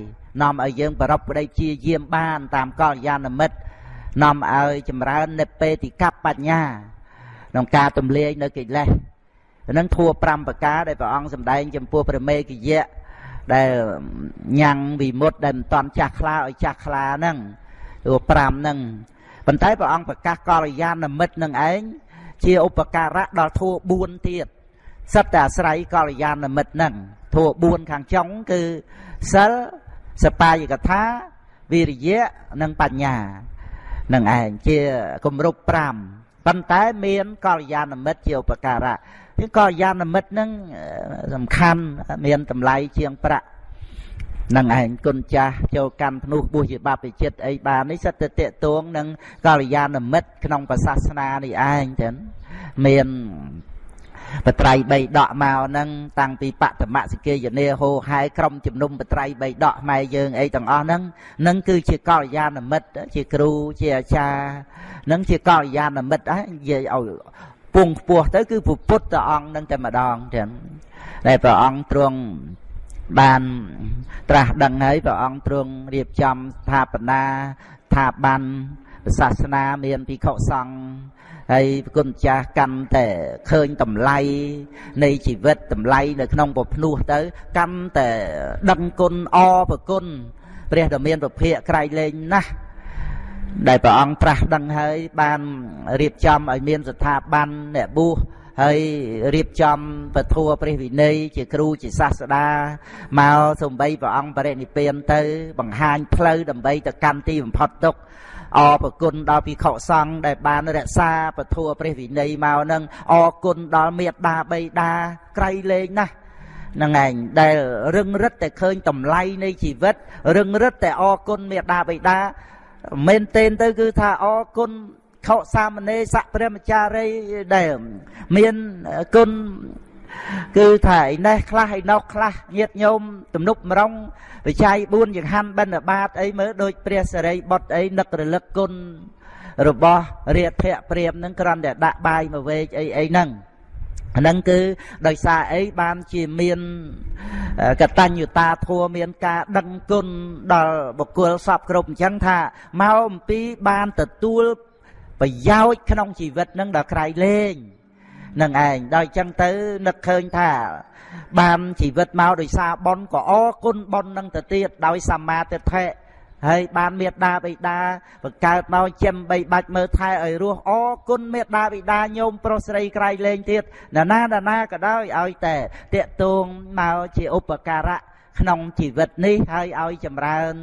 នាំឲ្យយើងប្ររពប្តីជាយាមបាន តាមកល្យាណមិត្តនាំឲ្យចម្រើននិពេតិកបញ្ញា ក្នុងការទម្លាយនៅកិលេសនឹងធัว5ប្រការដែលព្រះអង្គសម្ដែងចំពោះព្រះមេគយៈដែលញ៉ាំងវិមុតដែលមិនតាន់ចាស់ខ្លាឲ្យចាស់ខ្លាហ្នឹងធัว5ហ្នឹង ប៉ុន្តែព្រះអង្គប្រកាសកល្យាណមិត្តនឹងឯងជាឧបការៈដល់ធัว4ទៀតសិតតែអាស្រ័យកល្យាណមិត្តហ្នឹងធัว4ខាងចុងគឺសិលសបាយកថាវិរិយៈនិងបញ្ញានឹងឯងជាគម្រប់5ប៉ុន្តែមានកល្យាណមិត្តជាឧបការៈជាកល្យាណមិត្តនឹងសំខាន់មានតម្លៃជាងប្រាក់ នឹងឯងគុណចាស់ចូលកម្មភ្នោះបុស្សជាបព្វជិតអីបាននេះសិតតែតេតួងនឹងកល្យាណមិត្តក្នុងសាសនានេះឯងចឹងមានបត្រៃបីដកមកហ្នឹងតាំងពីបតមសិគេយនេហោហែក្រុមជំនុំបត្រៃបីដកម៉ែយើងអីទាំងអស់ហ្នឹងនឹងគឺជាកល្យាណមិត្តជាគ្រូជាអាចារ្យនឹងជាកល្យាណមិត្តហ្នឹងនិយាយឲ្យពងខ្ពស់ទៅគឺពុទ្ធអង្គនឹងតែម្ដងចឹងដែលព្រះអង្គទ្រង់ បានត្រាស់ដឹងហើយព្រះអង្គទ្រង់រៀបចំស្ថាបនាថាបានសាសនាមានភិក្ខុសង្ឃហើយប្រគុណចាស់កាន់តែឃើញតម្លៃនៃជីវិតតម្លៃនៅក្នុងពភ្នោះទៅ កាន់តែដឹងគុណអប្រគុណព្រះដ៏មានពភៈក្រៃលែងណាស់ដែលព្រះអង្គត្រាស់ដឹងហើយបានរៀបចំឲ្យមានស្ថាប័នអ្នកបួស ហើយរៀបចំពធัวព្រះវិន័យជាគ្រូជាសាស្តាមកសំបីព្រះអង្គបរិនិព្វានទៅ បង្ហាញផ្លូវដើម្បីទៅកាន់ទីបំផុតទុក្ខអរប្រគុណដល់ភិក្ខុសង្ឃដែលបានរក្សាពធัวព្រះវិន័យមកនឹងអរគុណដល់មេត្តាបៃតាក្រៃលែងណាស់នឹងឯងដែលរឹងរិតតែឃើញតម្លៃនៃជីវិតរឹងរិតតែអរគុណមេត្តាបៃតាមែនទែនទៅគឺថាអរគុណ ខោសាមណេរស័កព្រះមចារីដែលមានគុណគឺថាឯនេះខ្លះឯណោះខ្លះញាតញោមទំនប់មរងវិច័យ4ចង្ហាន់បិណ្ឌបាតអីមើលដូចព្រះសរិបុត្រអីនឹករលឹកគុណរបស់រាធៈព្រាមនឹងគ្រាន់តែដាក់បាយមកវេកអីអីហ្នឹងហ្នឹងគឺដោយសារអីបានជាមានកតញ្ញុតាធัวមានការដឹងគុណដល់បុគ្គលសពគ្រប់អញ្ចឹងថាមកអំពីបានទទួល ប្រយោជន៍ក្នុងជីវិតនឹងដល់ក្រៃលែងនឹងឯងដល់អញ្ចឹងទៅនឹកឃើញថាបានជីវិតមកដោយសារបនក៏អរគុណបននឹងទៅទៀតដោយសម្មាទិដ្ឋិហើយបានមេត្តាបិតាបង្កើតមកចិញ្ចឹមបីបាច់មើលថែឲ្យរស់អរគុណមេត្តាបិតាញោមប្រុសស្រីក្រៃលែងទៀតណាណាណាណាក៏ដោយឲ្យតែតាកតួងមកជាឧបការៈក្នុងជីវិតនេះហើយឲ្យចម្រើន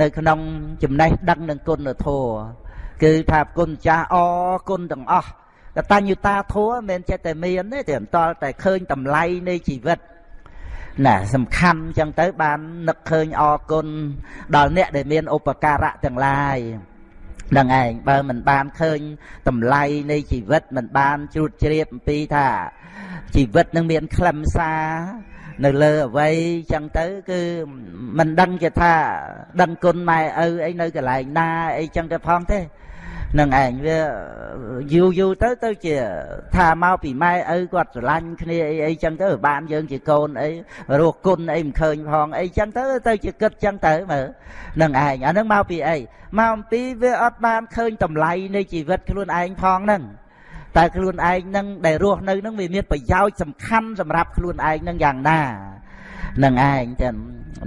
នៅក្នុងចំណេះដឹងនិងគុណធម៌ គឺថាគុណចាស់អរគុណទាំងអស់កតញ្ញុតាធัวមិនមែនចេះតែមានទេតែបន្តតែឃើញតម្លៃនៃជីវិតណាសំខាន់អញ្ចឹងទៅបាននឹកឃើញអរគុណដល់អ្នកដែលមានឧបការៈទាំងឡាយនឹងឯងបើមិនបានឃើញតម្លៃនៃជីវិតមិនបានជ្រួតជ្រាបអំពីថាជីវិតនឹងមានខ្លឹមសារនៅលើអវ័យចឹងទៅគឺមិនដឹងជាថាដឹងគុណម៉ែឪអីនៅកន្លែងណាអីចឹងទៅផងទេ នឹងឯងវាយូរយូរទៅទៅជាថាមកពីម៉ែឪគាត់ស្រឡាញ់គ្នាអីអីចឹងទៅបានយើងជាកូនអីរស់គុណអីមិនឃើញផងអីចឹងទៅទៅជាគិតចឹងទៅមើលនឹងឯងអានឹងមកពីអីមកអំពីវាអត់បានឃើញតម្លៃនៃជីវិតខ្លួនឯងផងហ្នឹងតែខ្លួនឯងនឹងដែលរស់នៅនឹងវាមានប្រយោជន៍សំខាន់សម្រាប់ខ្លួនឯងនឹងយ៉ាងណានឹងឯងចឹង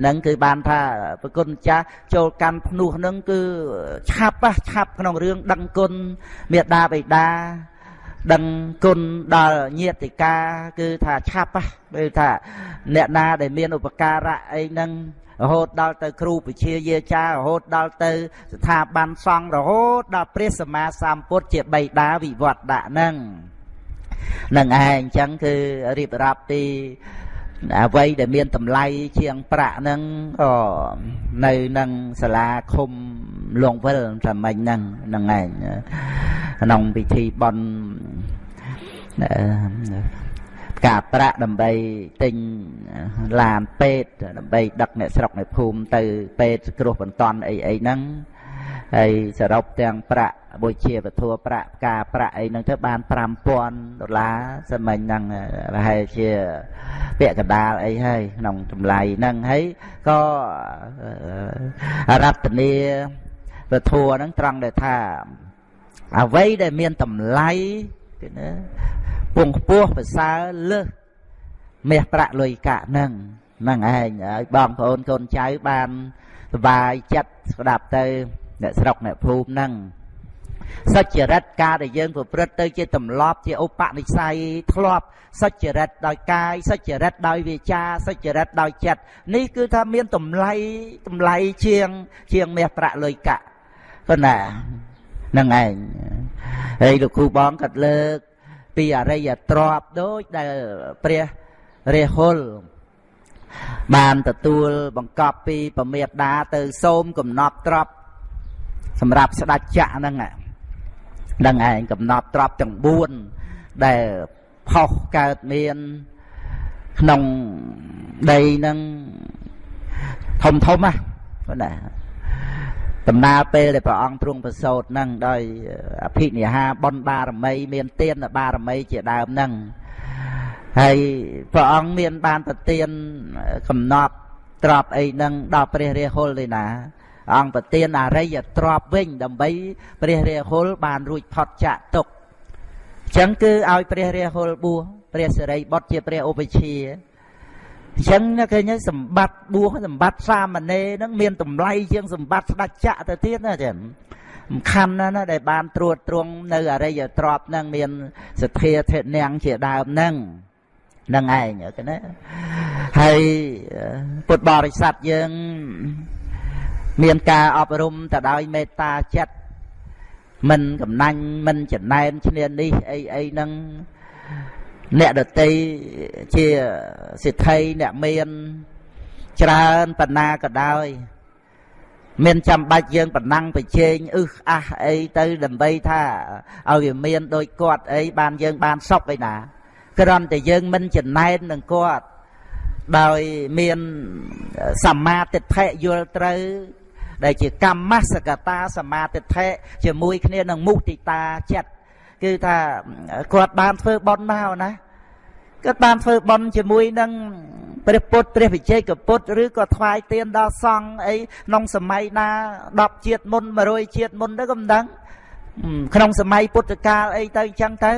នឹងគឺបានថាប្រគុណចាស់ចូលកម្មភ្នោះនឹងគឺឆាប់ឆាប់ក្នុងរឿងដឹងគុណមេដាបិតាដឹងគុណដល់ញាតិកាគឺថាឆាប់គឺថាអ្នកណាដែលមានឧបការៈអីហ្នឹងរហូតដល់ទៅគ្រូពជាយាចារហូតដល់ទៅស្ថាប័នសង្ឃរហូតដល់ព្រះសម្មាសម្ពុទ្ធជាបៃតាវិវត្តដាក់ហ្នឹងនឹងឯងអញ្ចឹងគឺរៀបរាប់ពី អ្វីដែលមានតម្លៃជាងប្រាក់ហ្នឹងក៏នៅនឹងសាលាឃុំលងវិលតែមិញហ្នឹងហ្នឹងឯងក្នុងពិធីបន់ការប្រាក់ដើម្បីទិញឡានពេទ្យដើម្បីដឹកអ្នកស្រុកអ្នកភូមិទៅពេទ្យគ្រោះបន្ទាន់អីអីហ្នឹង ហើយសរុបទាំងប្រាក់បុជាវធัวប្រាក់ការប្រាក់អីហ្នឹងទៅបាន5000ដុល្លារសម្មិញហ្នឹងប្រហែលជាពាក់កណ្ដាលអីហើយក្នុងចម្លៃហ្នឹងហើយក៏រតនីវធัวហ្នឹងត្រង់ដែលថាអ្វីដែលមានតម្លៃគឺណាពងខ្ពស់ប្រសើរលើសមាសប្រាក់លុយកាក់ហ្នឹងហ្នឹងឯងហើយបងប្អូនកូនចៅបានសុបាយចិត្តស្ដាប់ទៅ អ្នកស្រុកអ្នកភូមិហ្នឹងសុចរិតការដែលយើងប្រព្រឹត្តទៅជាទម្លាប់ជាឧបនិស្ស័យធ្លាប់សុចរិតដោយកាយសុចរិតដោយវាចាសុចរិតដោយចិត្តនេះគឺថាមានតម្លៃតម្លៃជាង ជាងមាសប្រាក់លុយកាក់ប៉ុណ្ណាហ្នឹងឯងហើយលោកគ្រូបងក៏លើក ពីអរិយទ្រពដូចដែលព្រះរាហុលបានទទួលបង្កប់ពីពមេដាទៅសូមកំណប់ទ្រព សម្រាប់ស្ដេចចក្រហ្នឹងហ្នឹងឯងកំណប់ទ្រពទាំង4ដែលផុសកើតមានក្នុងដីហ្នឹងធំធំណាប៉ុណ្ណាដំណើរពេលដែលព្រះអង្គទ្រង់ប្រសូតហ្នឹងដោយអភិនិហាបុណ្យបារមី មានទានបារមីជាដើមហ្នឹងហើយព្រះអង្គមានបានប្រទានកំណត់ទ្របអីហ្នឹងដល់ព្រះរាហុលទេណា អង្គប្រទានអរិយទ្របវិញដើម្បីព្រះរាហុលបានរួចផុតចាកទុកអញ្ចឹងគឺឲ្យព្រះរាហុលបួសព្រះសិរីបុត្រជាព្រះឧបជាអញ្ចឹងឃើញសម្បត្តិបួសសម្បត្តិសាមណេរហ្នឹងមានតម្លៃជាងសម្បត្តិស្ដេចចក្រទៅទៀតណាចឹងសំខាន់ណាស់ណាដែលបានត្រួតត្រងនៅអរិយទ្របហ្នឹងមានសទ្ធាធិនាងជាដើមហ្នឹងនឹងឯងណាហើយពុទ្ធបរិស័ទយើង មានការអប់រំទៅដោយមេត្តាចិត្តមិនកំណាញ់មិនចំណែនឈ្នាននេះអីអីហ្នឹងអ្នកដតីជាសិទ្ធិអ្នកមានច្រើនបណ្ណាក៏ដោយមានចាំបាច់យើងប្រណាំងប្រជែងអឹសអះអីទៅដើម្បីថាឲ្យវាមានដូចគាត់អីបានយើងបានសុខឯណាគ្រាន់តែយើងមិនចំណែននឹងគាត់ដោយមានសមាទិដ្ឋិយល់ត្រូវ ដែលជាកម្មសកតាសមាទិដ្ឋិជាមួយគ្នានឹងមុទិតាចិត្តគឺថាគាត់បានធ្វើបន់មកណាគាត់បានធ្វើបន់ជាមួយនឹងព្រះពុទ្ធព្រះវិជ័យកពុទ្ធឬក៏ថ្វាយទៀនដល់សង្ឃអីក្នុងសម័យណា10ជាតិមុន100ជាតិមុនទៅក៏មិនដឹងក្នុងសម័យពុទ្ធកាលអីទៅអញ្ចឹងទៅ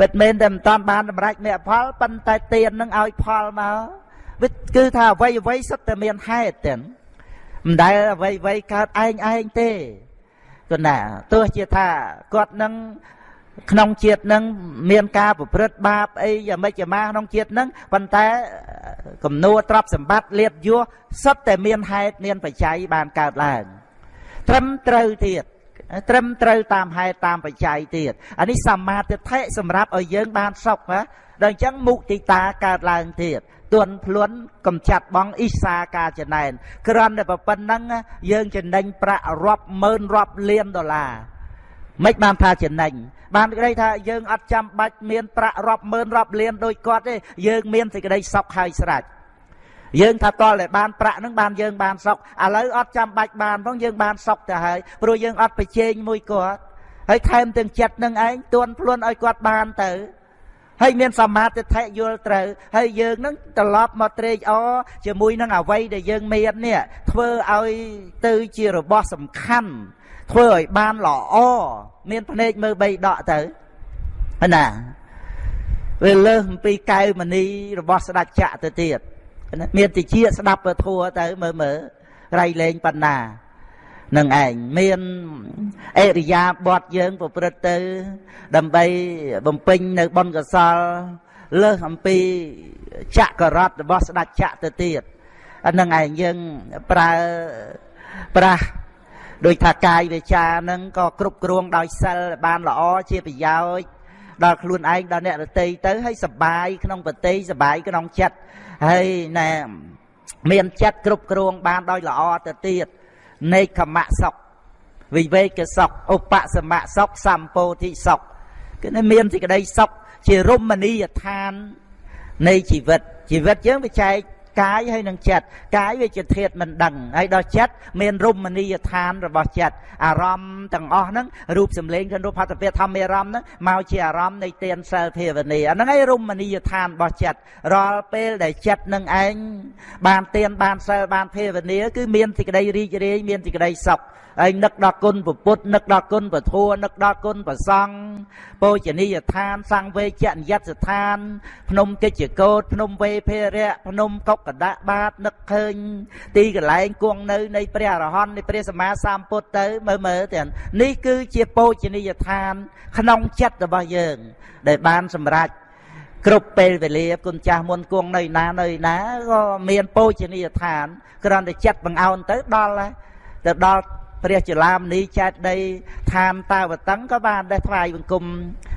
ពិតមែនតែមិនតាន់បានសម្រេចមគ្គផលប៉ុន្តែទៀននឹងឲ្យផលមកវាគឺថាអ្វីអ្វីសុទ្ធតែមានហេតុទាំង មិនដែលអ្វីអ្វីកើតឯងឯងទេគឺណាទោះជាថាគាត់នឹងក្នុងជាតិនឹងមានការប្រព្រឹត្តបាបអីយ៉ាងម៉េចយ៉ាងម៉ាក្នុងជាតិនឹងប៉ុន្តែគំនួទ្រព្យសម្បត្តិលៀបយោសុទ្ធតែមានហេតុមានបច្ច័យបានកើតឡើងត្រឹមត្រូវទៀតត្រឹមត្រូវតាមហេតុតាមបច្ច័យទៀតអានេះសមាធិដ្ឋិសម្រាប់ឲ្យយើងបានសុខណាដល់អញ្ចឹងមុទិតាកើតឡើងទៀត ទន់ភ្លួនកំចាត់បងអ៊ីសាការចំណែនក្រំតែប៉ុណ្្នឹងយើងចំណេញប្រាក់រាប់ម៉ឺនរាប់លានដុល្លារមិនបានថាចំណេញបានក្តីថាយើងអត់ចាំបាច់មានប្រាក់រាប់ម៉ឺនរាប់លានដូចគាត់ទេយើងមានសេចក្តីសុខហើយស្រេចយើងថាតលតែបានប្រាក់នឹងបានយើងបានសុខឥឡូវអត់ចាំបាច់បានផងយើងបានសុខទៅហើយព្រោះយើងអត់ប្រជែងមួយគាត់ហើយថែមទាំងចិត្តនឹងឯងទន់ភ្លួនឲ្យគាត់បានទៅ ហើយមានសមាធិដ្ឋិយល់ត្រូវហើយយើងនឹងត្រឡប់មកត្រេកអរជាមួយនឹងអវ័យដែលយើងមាននេះធ្វើឲ្យទៅជារបស់សំខាន់ធ្វើឲ្យបានល្អមានភ្នែកមើលបីដកទៅណាវាលើសអំពីកែវមณีរបស់ស្ដេចចក្រទៅទៀតមានតិចស្ដាប់ពធัวទៅមើលមើលរៃលេងបណ្ណា នឹងឯងមានអរិយាបទយើងប្រព្រឹត្តទៅ ដើម្បីបំពេញនៅបុណ្យកុសលលើសអំពីចក្ររតរបស់ស្ដេចចក្រទៅទៀតអានឹងឯងយើងប្រើប្រាស់ដោយថាកាយវាចានឹងក៏គ្រប់គ្រងដោយសិលបានល្អជាប្រយោជន៍ដល់ខ្លួនឯងដល់អ្នករតីទៅហើយសបាយក្នុងប្រតិសបាយក្នុងចិត្តហើយណែមានចិត្តគ្រប់គ្រងបានដោយល្អទៅទៀត នេកខមៈសុខវិវេកសុខឧបសមៈសុខសម្ពោធិសុខគឺមានសេចក្តីសុខជារមណីយដ្ឋាននៃជីវិតជីវិតយើងវាចែក កាយហើយនឹងចិត្តកាយវាជាធាតមិនដឹងហើយដល់ចិត្តមានរមណីយដ្ឋានរបស់ចិត្តអារម្មណ៍ទាំងអស់ហ្នឹងរូបសម្លេងក្នុងរូបហត្ថពាធម្មអារម្មណ៍ហ្នឹងមកជាអារម្មណ៍នៃទានសិលភាវនាអាហ្នឹងឯងរមណីយដ្ឋានរបស់ចិត្តរាល់ពេលដែលចិត្តនឹងឯងបានទានបានសិលបានភាវនាគឺមានសេចក្តីរីករាយមានសេចក្តីសុខ ហើយនឹកដល់គុណពុទ្ធនឹកដល់គុណពធัวនឹកដល់គុណប្រសង់ពោជនីយដ្ឋានសង្វេជនិយតស្ថាន ភ្នំកិច្ចកោតភ្នំវេភេរៈភ្នំកុកកដៈបាតនឹកឃើញ ទីកន្លែងគង់នៅនៃព្រះអរហន្តនៃព្រះសម្មាសម្ពុទ្ធទៅមើលមើលទាំងនេះគឺជាពោជនីយដ្ឋាន ក្នុងចិត្តរបស់យើង ដែលបានសម្រេចគ្រប់ពេលវេលាគុណចាស់មុនគង់នៅណានៅណាក៏មានពោជនីយដ្ឋានគ្រាន់តែចិត្តបង្អោនទៅដល់ទៅដល់ ព្រះចលាមនីចេតដីឋានតាវតឹងក៏បានដែរថ្វាយបង្គំ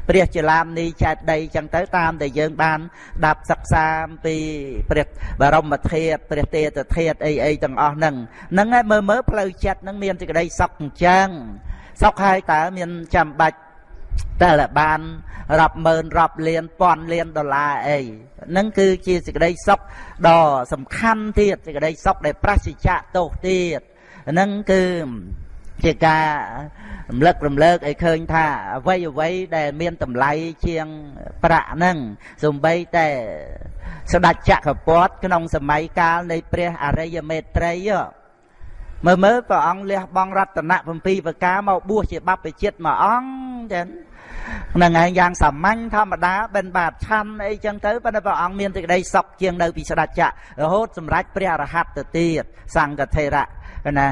ព្រះចលាមនីចេតដីចឹងទៅតាមដែលយើងបានដាប់សិក្សាពីព្រះបរមធាតុព្រះទេតធាតុអីអីទាំងអស់ហ្នឹងហ្នឹងឯងមើលមើលផ្លូវចិត្តហ្នឹងមានសេចក្តីសុខអញ្ចឹងសុខហើយតើមានចាំបាច់តែបានរាប់ម៉ឺនរាប់លានពាន់លានដុល្លារអីហ្នឹងគឺជាសេចក្តីសុខដ៏សំខាន់ទៀតសេចក្តីសុខដែលប្រសិជ្ជៈទោសទៀត ហ្នឹងគឺជាការរំលឹករំលើកឲ្យឃើញថាអ្វីអ្វីដែលមានតម្លៃជាងប្រាក់ហ្នឹងសំបីតែស្ដេចចក្រពតក្នុងសម័យកាលនៃព្រះអរិយមេត្រីមើលមើលព្រះអង្គលះបង់រតនៈ7ប្រការមកបួសជាបព្វជិតមួយអង្គចឹង ហ្នឹងឯងយ៉ាងសាមញ្ញធម្មតាបិណ្ឌបាតឆាន់អីចឹងទៅប៉ុន្តែព្រះអង្គមានសេចក្តីសុខជាងនៅពីស្ដេចចក្ររហូតសម្រេចព្រះអរហត្តទៅទៀតសង្ឃថេរៈណា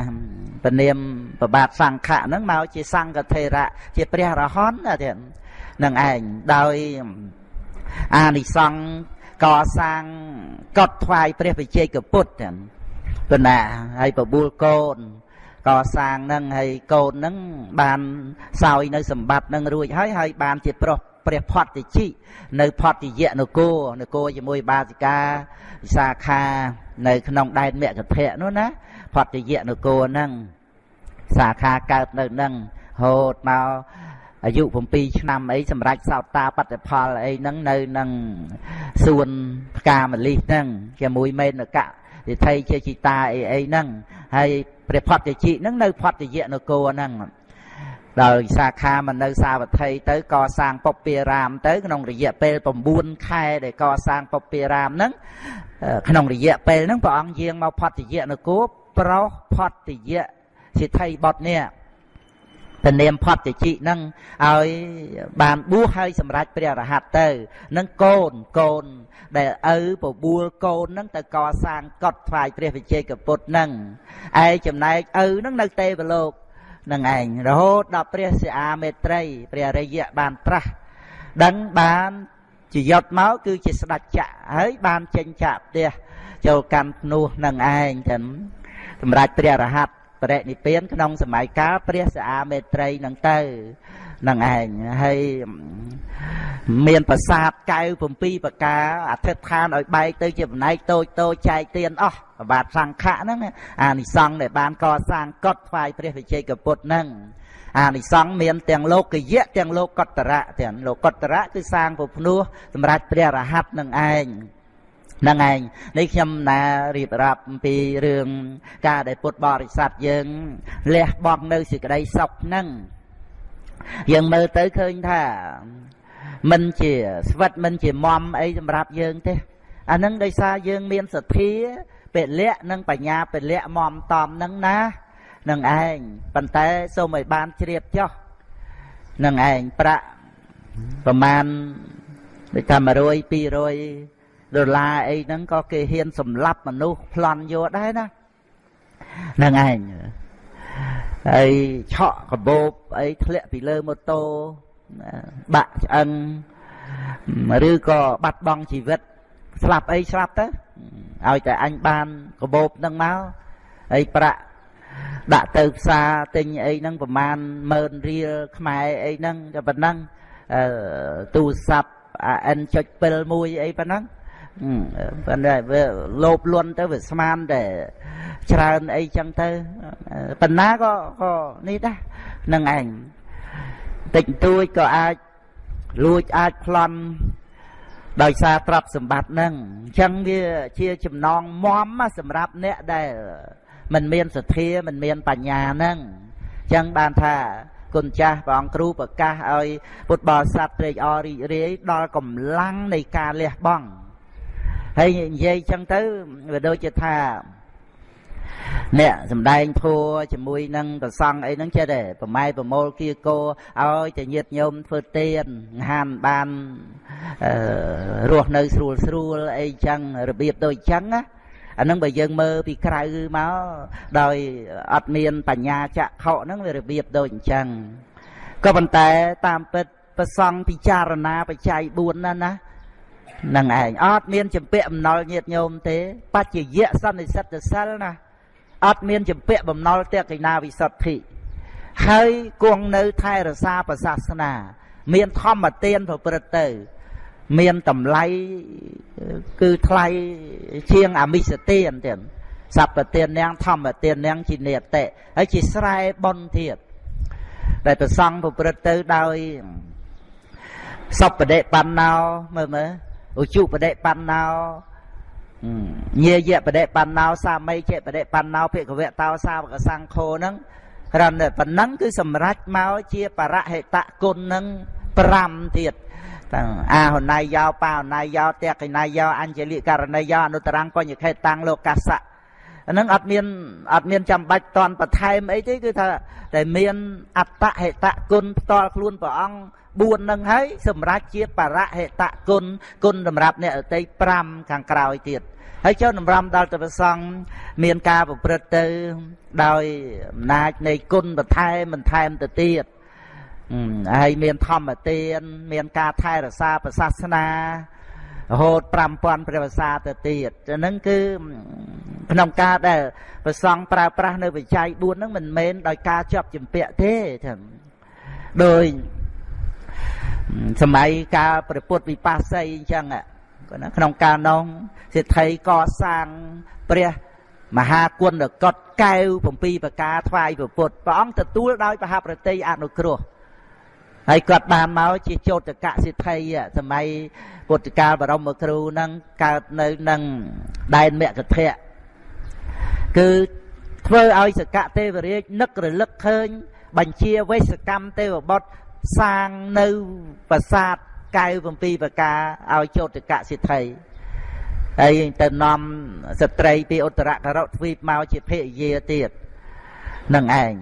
ពនាមប្របាទសង្ឃៈហ្នឹងមកជាសង្ឃថេរៈជាព្រះរហន្តទៀតនឹងឯងដោយអានិសង្ឃកសាងកត់ថ្វាយព្រះវិជ័យកពុទ្ធទាំងប៉ុណ្ណាហើយបបួលកូន កសាងនឹងហើយកូននឹងបានសោយនៅសម្បត្តិនឹងរួចហើយហើយបានជាប្រុសព្រះផតតិជិនៅផតតិយៈនគរនគរជាមួយបាសិកាវិសាខានៅក្នុងដែនមគ្គធៈនោះណាផតយៈនគរហ្នឹងសាខាកើតនៅហ្នឹងហូតមកអាយុ7ឆ្នាំអីសម្រាប់សោតាបត្តិផលអីហ្នឹងនៅនឹងសួនផ្កាមលិះហ្នឹងជាមួយមេនកៈទិដ្ឋិជាជីតាអីអីហ្នឹងហើយ ព្រះផតជិហ្នឹងនៅផតយៈនគរហ្នឹងដោយសាខាមកនៅសាវត្ថីទៅកសាងពុព្វារាមទៅក្នុងរយៈពេល9ខែដែលកសាងពុព្វារាមហ្នឹងក្នុងរយៈពេលហ្នឹងព្រះអង្គយាងមកផតយៈនគរប្រុសផតតិយៈសិទ្ធិបុត្រនេះ ពនាមផតតិជិនឹងឲ្យបានបួសហើយសម្រេចព្រះរហ័តទៅនឹងកូនកូន ដែលឪបបួលកូននឹងទៅកសាងកត់ថ្វាយព្រះវិជ័យកពុទ្ធនឹងឯចំណែកឪនឹងនៅទេវលោកនឹងឯងរហូតដល់ព្រះសិអាមេត្រីព្រះរិយៈបានត្រាស់ដឹងបានជាយត់មកគឺជាស្ដេចចក្រហើយបានចេញចាក់ផ្ទះចូលកាន់ភ្នោះនឹងឯងទាំងសម្រាប់ព្រះរហ័ត បរិនិព្វានក្នុងសម័យកាលព្រះសាអាមេត្រីនឹងទៅនឹងឯងហើយមានប្រាសាទកៅ7ប្រការអធិដ្ឋានឲ្យបែកទៅជាផ្នែកតូចតូចចែកទៀនអស់ប្របាទសង្ឃៈហ្នឹងអានិសង្ឃដែលបានកសាងកត់ថ្វាយព្រះវិជ័យកពុទ្ធហ្នឹងអានិសង្ឃមានទាំងលោកយៈទាំងលោកកតរៈទាំងលោកកតរៈគឺសាងពុភ្នោះសម្រាប់ព្រះរហ័តនឹងឯង ហ្នឹងឯងនេះខ្ញុំណារៀបរាប់អំពីរឿងការដែលពុទ្ធបរិស័ទយើងលះបង់នៅសេចក្តីសុខហ្នឹងយើងមើលទៅឃើញថាមិនជាស្វិតមិនជាមមអីសម្រាប់យើងទេអានឹងដោយសារយើងមានសទ្ធាពលៈនិងបញ្ញាពលៈមមតំនឹងណានឹងឯងប៉ុន្តែសូមឲ្យបានជ្រាបចុះនឹងឯងប្រាក់ប្រមាណដូចថា100 200 ដុល្លារអីហ្នឹងក៏គេហ៊ានសម្លាប់មនុស្សប្លន់យកដែរណាហ្នឹងឯងហើយឆក់កបោបអីធ្លាក់ពីលើម៉ូតូបាក់ឆ្អឹងឬក៏បាត់បង់ជីវិត ស្លាប់អីស្លាប់ទៅឲ្យតែអញបានកបោបនឹងមកហើយប្រាក់ដាក់ទៅផ្សារទិញអីហ្នឹងប្រមាណ10000រៀលខ្មែរអីហ្នឹងតែប៉ុណ្ណឹងអឺទូរស័ព្ទ AN.7 មួយអីប៉ុណ្ណឹង ប៉ុន្តែវាលោភលន់ទៅវាស្មានតែច្រើនអីចឹងទៅប៉ុណ្ណាក៏ក៏នេះដែរនឹងឯងតិចតួចក៏អាចលួចអាចប្លន់ដោយសារទ្រព្យសម្បត្តិហ្នឹងអញ្ចឹងវាជាចំណងមមសម្រាប់អ្នកដែលមិនមានសទ្ធាមិនមានបញ្ញាហ្នឹងអញ្ចឹងបានថាគុណចាស់ព្រះអង្គគ្រូប្រកាសឲ្យពុទ្ធបរិស័ទត្រេកអររីករាយដល់កម្លាំងនៃការលះបង់ ហើយនិយាយចឹងទៅវាដូចជាថាអ្នកសំដែងធัวជាមួយនឹងប្រសង់អីហ្នឹងចេះតែប្រម៉ែប្រមូលគៀកោឲ្យតែញាតញោមធ្វើទៀនហានបានអឺរស់នៅស្រួលស្រួលអីចឹងរបៀបដូចចឹងណាអានឹងបើយើងមើលពីក្រៅមកដោយអត់មានបញ្ញាចក្ខុហ្នឹងវារបៀបដូចអញ្ចឹងក៏ប៉ុន្តែតាមពិតប្រសង់ពិចារណាបច្ច័យ4ណាណា នឹងឯងអត់មានចម្ពាក់បំណុលញាតញោមទេបច្ចយៈសន្និសិទ្ធសិលណាអត់មានចម្ពាក់បំណុលតេកិណាវិសុទ្ធិហើយគង់នៅថែរក្សាប្រសាសនា មានធម្មទានប្រព្រឹត្តទៅ មានតម្លៃគឺថ្លៃជាងអមិសទានទៀតសព្វទាននាងធម្មទាននាងជានេតិហើយជាស្រែបុណ្យទៀតដែលប្រសង់ប្រព្រឹត្តទៅដោយសពបដិបណ្ណោមើលមើល ឧជុបដិបណ្ណោញាយៈបដិបណ្ណោសាមីចេបដិបណ្ណោភិក្ខវៈតោសាវកសង្ឃោហ្នឹងគ្រាន់តែប៉ុណ្ណឹងគឺសម្រេចមកជាបរហិតគុណនឹង5ទៀតតាំងអាហណៃយោបាហណៃយោតេកិណៃយោអញ្ជលិករណីយោអនុត្តរង្គបញ្ញខេតាំងលោកសៈ អានឹងអត់មានអត់មានចាំបាច់តន់បន្ថែមអីទេគឺថាតែមានអត្តហេតគុណផ្ទាល់ខ្លួនព្រះអង្គ4នឹងហើយសម្រាប់ជាបរហេតគុណគុណសម្រាប់អ្នកអតី5ខាងក្រោយទៀតហើយចូលតម្រាំដល់ទៅប្រសង់មានការប្រព្រឹត្តទៅដោយអំណាចនៃគុណបន្ថែមបន្ថែមទៅទៀតហើយមានធម្មទាន មានការថែរក្សាប្រសាសនា រហូត5000ព្រះវសាទៅទៀតហ្នឹងគឺក្នុងការដែលប្រសង់ប្រើប្រាស់នៅវិច័យ4ហ្នឹងមិនមែនដោយការជាប់ជំពាក់ទេថាដោយសម័យកាលព្រះពុទ្ធវិបស្សីអញ្ចឹងក្នុងកាលនោះសិទ្ធិកសាងព្រះមហាគុណកតកែវ7ប្រការថ្វាយព្រះពុទ្ធព្រះអង្គទទួលដោយបហប្រតិអនុគ្រោះ ហើយគាត់បានមកជាចោតកសិទ្ធិសម័យពុទ្ធកាលបរមគ្រូនឹងកើតនៅនឹងដែនមគ្គធៈគឺធ្វើឲ្យសកទេវរាជនឹករលឹកឃើញ បញ្ជាវេសកម្មទេវបុត្រសាងនៅប្រាសាទកែវ7ប្រការឲ្យចោតកសិទ្ធិហើយទៅនាំស្ត្រីពីឧត្តរករុទ្វីបមកជាភរិយាទៀត នឹងឯង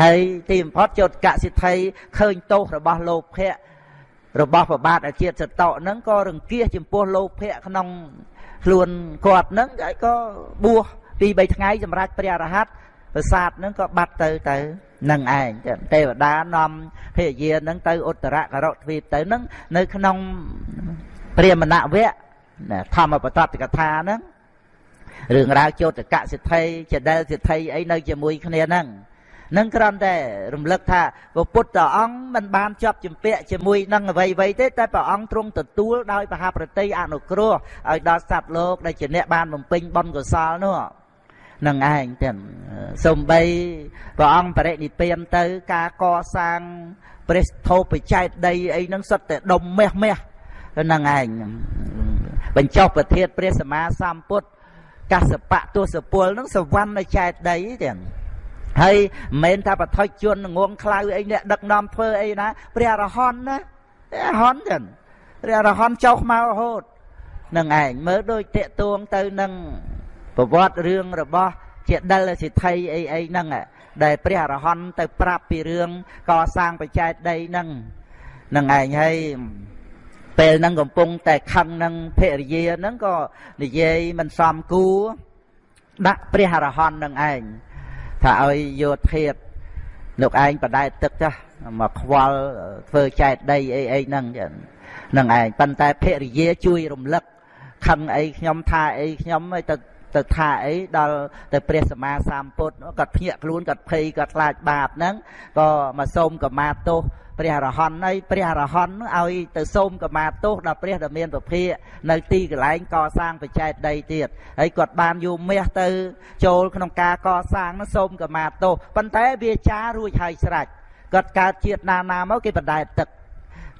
ហើយទីបំផុតចោតកសិទ្ធិឃើញទោសរបស់លោភៈរបស់ប្របាទអាជាតិសតៈហ្នឹងក៏រង្គៀសចំពោះលោភៈក្នុងខ្លួនគាត់ហ្នឹងហើយក៏បួសពី3ថ្ងៃសម្រាប់ព្រះរហ័តប្រាសាទហ្នឹងក៏បាត់ទៅទៅនឹងឯងទេវតានាំភរិយាហ្នឹងទៅឧត្តរករុទ្វីបទៅហ្នឹងនៅក្នុងព្រាមណវៈធម្មបតតកថាហ្នឹង រឿងរ៉ាវចោតកសិទ្ធិចដែលសិទ្ធិអីនៅជាមួយគ្នាហ្នឹងនឹងគ្រាន់តែរំលឹកថាព្រះពុទ្ធអង្គមិនបានជាប់ជំពាក់ជាមួយនឹងអ្វីអ្វីទេតែព្រះអង្គទ្រង់ទទួលដោយបហាប្រតិអនុគ្រោះឲ្យដល់សត្វលោកដែលជាអ្នកបានបំពេញបុណ្យកុសលនោះនឹងឯងទាំងសំបីព្រះអង្គបរិនិព្វានទៅការកសាងព្រះធោបច្ច័យដីអីហ្នឹងសុទ្ធតែដុំមាសមាសនឹងឯងបញ្ចុះប្រធានព្រះសម្មាសម្ពុទ្ធ កសបៈទសពលហ្នឹងសវណ្ណនៅចែកដីទាំងហើយមិនមែនថាបថុជនងងខ្លៅអីអ្នកដឹកនាំធ្វើអីណាព្រះអរហន្តណាព្រះអរហន្តចឹងព្រះអរហន្តចុះមករហូតនឹងឯងមើលដូចតេតួងទៅនឹងប្រវត្តិរឿងរបស់ជាដិលសិទ្ធិអីអីហ្នឹងដែលព្រះអរហន្តទៅប្រាប់ពីរឿងកសាងបច្ច័យដីហ្នឹងនឹងឯងហើយ ពេលហ្នឹងកំពុងតែខឹងនឹងភរិយាហ្នឹងក៏និយាយមិនសមគួរដាក់ព្រះអរហន្តនឹងឯងថាឲ្យយោធាតលោកឯងបដែតទឹកចាស់មកខ្វល់ធ្វើចែកដីអីអីហ្នឹងហ្នឹងឯងប៉ុន្តែភរិយាជួយរំលឹកខឹងអីខ្ញុំថាអីខ្ញុំទៅ ទៅថាអីដល់ទៅព្រះសម្មាសម្ពុទ្ធគាត់ភ្ញាក់ខ្លួនគាត់ភ័យគាត់ខ្លាចបាបហ្នឹងក៏មកសូមកម្មាទោសព្រះអរហន្តហើយព្រះអរហន្តឲ្យទៅសូមកម្មាទោសដល់ព្រះដែលមានពភាកនៅទីកន្លែងកសាងបច្ច័យដីទៀតហើយគាត់បានយកមាសទៅ ចូលក្នុងការកសាងនោះសូមកម្មាទោសប៉ុន្តែវាចារួចហើយស្រេចគាត់កើតជាតិណាណាមកគេបដែតទឹក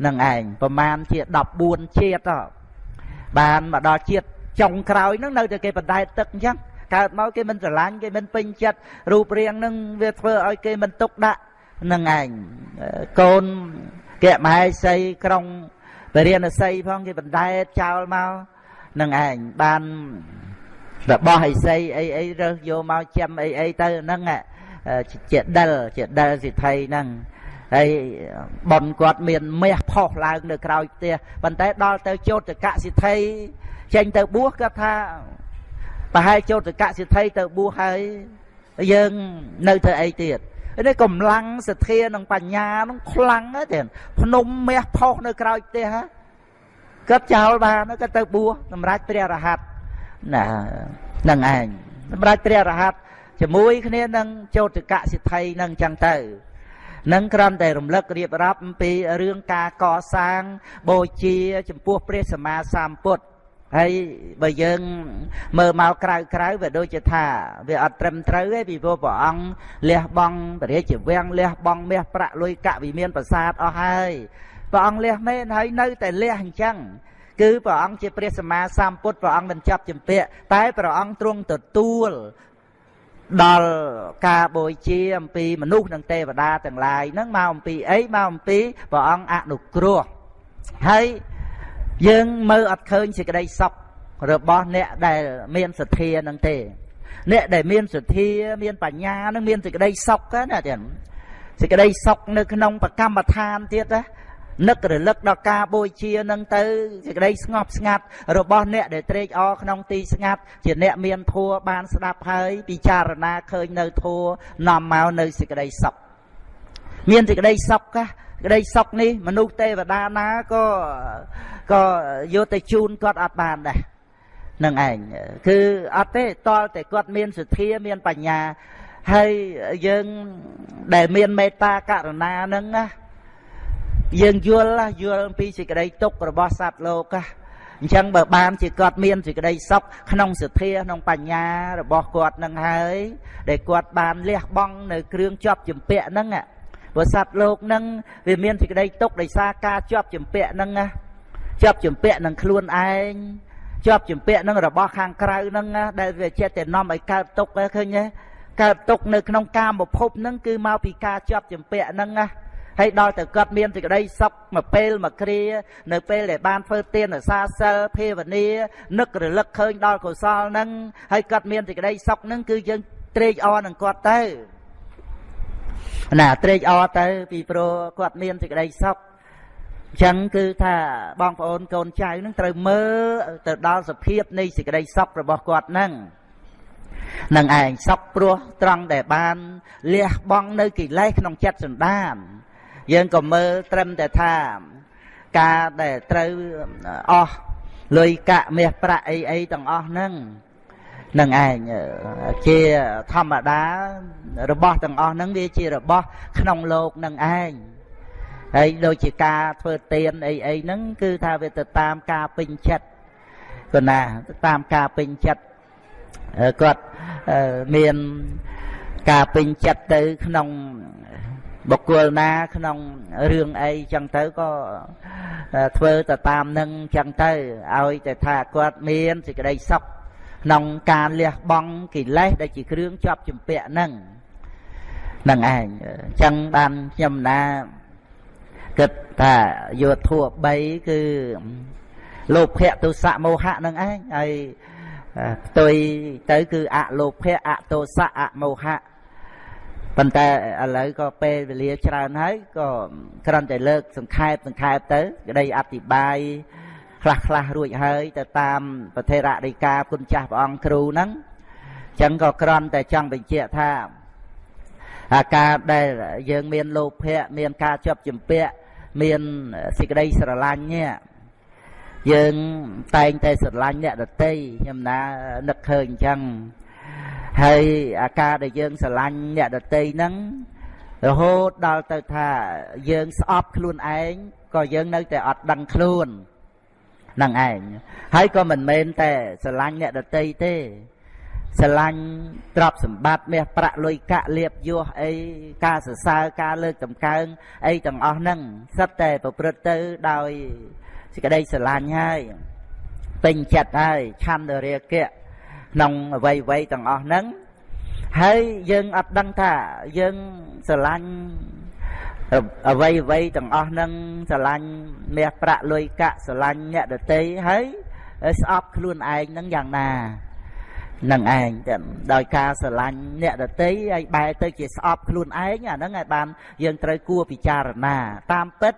នឹងឯងប្រមាណជា14ជាតិបានមកដល់ជាតិ ចុងក្រោយហ្នឹងនៅតែគេបដែតទឹកអញ្ចឹងកើតមកគេមិនស្រឡាញ់គេមិនពេញចិត្តរូបរាងហ្នឹងវាធ្វើឲ្យគេមិនទុកដាក់នឹងឯងកូនកែមហេសីក្រុងបរិញ្ញាសីផងគេបណ្ដែតចោលមកនឹងឯងបានរបស់អីសីអីអីរើសយកមកចាំអីអីទៅហ្នឹងជាដិលជាដិលសិទ្ធិហ្នឹងហើយប៉ុនគាត់មានមាសផុសឡើងនៅក្រោយផ្ទះប៉ុន្តែដល់ទៅចោតកសិទ្ធិ ចេញទៅបួសគាត់ថាប្រហែលចោតកសិទ្ធិទៅបួសហើយយើងនៅធ្វើអីទៀតនេះកម្លាំងសទ្ធានិងបញ្ញានឹងខ្លាំងណាស់ទៀតភ្នំមាសផុសនៅក្រោយផ្ទះគាត់ចោលបានគាត់ទៅបួសសម្រាប់ព្រះរហ័តណានឹងឯងសម្រាប់ព្រះរហ័តជាមួយគ្នានឹងចោតកសិទ្ធិនឹងចឹងទៅនឹងគ្រាន់តែរំលឹករៀបរាប់អំពីរឿងការកសាងបូជា ចំពោះព្រះសម្មាសម្ពុទ្ធ ហើយបើយើងមើលមកក្រៅក្រៅវាដូចជាថាវាអត់ត្រឹមត្រូវទេពីព្រោះព្រះអង្គលះបង់ពរាជវាំងលះបង់មាសប្រាក់លុយកវិមានប្រាសាទអស់ហើយព្រះអង្គលះមែនហើយនៅតែលះអញ្ចឹងគឺព្រះអង្គជាព្រះសម្មាសម្ពុទ្ធព្រះអង្គមិនចាប់ចម្ពាក់តែព្រះអង្គទ្រង់ទទួលដល់ការបូជាអំពីមនុស្សនិងទេវតាទាំងឡាយហ្នឹងមកអំពីអីមកអំពីព្រះអង្គអនុគ្រោះហើយ យើងមើលអត់ឃើញសេចក្តីសុខរបស់អ្នកដែលមានសទ្ធានឹងទេ អ្នកដែលមានសទ្ធាមានបញ្ញានឹងមានសេចក្តីសុខណាទៀតសេចក្តីសុខនៅក្នុងប្រកម្មដ្ឋានទៀតណានឹករលឹកដល់ការបូជានឹងទៅសេចក្តីស្ងប់ស្ងាត់របស់អ្នកដែលត្រេកអរក្នុងទីស្ងាត់ជាអ្នកមានធัวបានស្ដាប់ហើយពិចារណាឃើញនៅធัวនាំមកនៅសេចក្តីសុខមានសេចក្តីសុខកា ក្តីសុខនេះមនុស្សទេវតាណាក៏ក៏យកទៅជូនគាត់អត់បានដែរនឹងឯងគឺអត់ទេតលតែគាត់មានសទ្ធាមានបញ្ញាហើយយើងដែលមានមេត្តាករុណានឹងណាយើងយល់យល់អំពីសេចក្តីទុក្ខរបស់សត្វលោកអញ្ចឹងបើបានជាគាត់មានសេចក្តីសុខក្នុងសទ្ធាក្នុងបញ្ញារបស់គាត់នឹងហើយដែលគាត់បានលះបង់នៅគ្រឿងជាប់ជំពាក់ហ្នឹង ព្រោះសត្វលោកនឹងវាមានសេចក្តីទុកដោយសារការជាប់ជំពាក់នឹងណាជាប់ជំពាក់នឹងខ្លួនឯងជាប់ជំពាក់នឹងរបស់ខាងក្រៅនឹងដែលវាចិត្តតែនាំឲ្យកើតទុកឃើញទេកើតទុកនៅក្នុងកាមភពនឹងគឺមកពីការជាប់ជំពាក់នឹងណាហើយដល់ទៅគាត់មានសេចក្តីសុខមួយពេលមួយគ្រា នៅពេលដែលបានធ្វើទានសាសិលភាវនានឹករលឹកឃើញដល់កុសលនឹងហើយគាត់មានសេចក្តីសុខនឹងគឺយើងត្រេកអរនឹងគាត់ទៅ ណាត្រេកអរទៅ ពីព្រោះគាត់មានសេចក្តីសុខអញ្ចឹងគឺថាបងប្អូនកូនចៅនឹងត្រូវមើលទៅដល់សភាពនៃសេចក្តីសុខរបស់គាត់នឹងនឹងឯងសុខព្រោះត្រង់ដែលបានលះបង់នៅកិលេសក្នុងចិត្តសន្តាន យើងក៏មើលត្រឹមតែថាការដែលត្រូវអស់លុយកាក់មាសប្រាក់អីអីទាំងអស់ហ្នឹង នឹងឯងជាធម្មតារបស់ទាំងអស់ហ្នឹងវាជារបស់ក្នុងលោកនឹងឯងហើយដូចជាការធ្វើទានអីអីហ្នឹងគឺថាវាទៅតាមការពេញចិត្តគណាតាមការពេញចិត្តគាត់មានការពេញចិត្តទៅក្នុងបុគ្គលណាក្នុងរឿងអីចឹងទៅក៏ធ្វើទៅតាមនឹងចឹងទៅឲ្យតែថាគាត់មានសេចក្តីសុខ ក្នុងការលះបង់កិលេសដែលជាគ្រឿងជាប់ជំពាក់នឹងនឹងឯងចឹងបានខ្ញុំណាគិតថាយោធัว3គឺលោភៈទុសៈមោហៈនឹងឯងហើយផ្ទុយទៅគឺអលោភៈអទោសៈអមោហៈប៉ុន្តែឥឡូវក៏ពេលវេលាច្រើនហើយក៏គ្រាន់តែលើកសង្ខេបសង្ខេបទៅក្តីអធិប្បាយ ខ្លះខ្លះរួចហើយទៅតាមប្រធេរដីកាគុណចាស់ព្រះអង្គគ្រូហ្នឹងអញ្ចឹងក៏គ្រាន់តែចង់បញ្ជាក់ថាអាការដែលយើងមានលោភៈមានការជាប់ជំពាក់មានសេចក្តីស្រឡាញ់នេះយើងតែងតែស្រឡាញ់អ្នកដតីខ្ញុំណានឹកឃើញអញ្ចឹងហើយអាការដែលយើងស្រឡាញ់អ្នកដតីហ្នឹងរហូតដល់ទៅថាយើងស្អប់ខ្លួនឯងក៏យើងនៅតែអត់ដឹងខ្លួន នឹងឯងហើយក៏មិនមែនតែស្រឡាញ់អ្នកដតីទេស្រឡាញ់ទ្រព្យសម្បត្តិមាសប្រាក់លុយកាក់លៀបយោះអីការសរសើរការលើកតម្កើងអីទាំងអស់ហ្នឹងសិតតែប្រព្រឹត្តទៅដោយសេចក្តីស្រឡាញ់ហើយពេញចិត្តហើយឆន្ទរាគៈក្នុងអវ័យវ័យទាំងអស់ហ្នឹងហើយយើងអត់ដឹងថាយើងស្រឡាញ់ អវ័យអវ័យទាំងអស់ហ្នឹងស្រឡាញ់មាសប្រាក់លុយកាក់ស្រឡាញ់អ្នកដតីហើយស្អប់ខ្លួនឯងហ្នឹងយ៉ាងណានឹងឯងទៅដោយការស្រឡាញ់អ្នកដតីហើយបែរទៅជាស្អប់ខ្លួនឯងអាហ្នឹងឲ្យបានយើងត្រូវគួរពិចារណា តាមពិត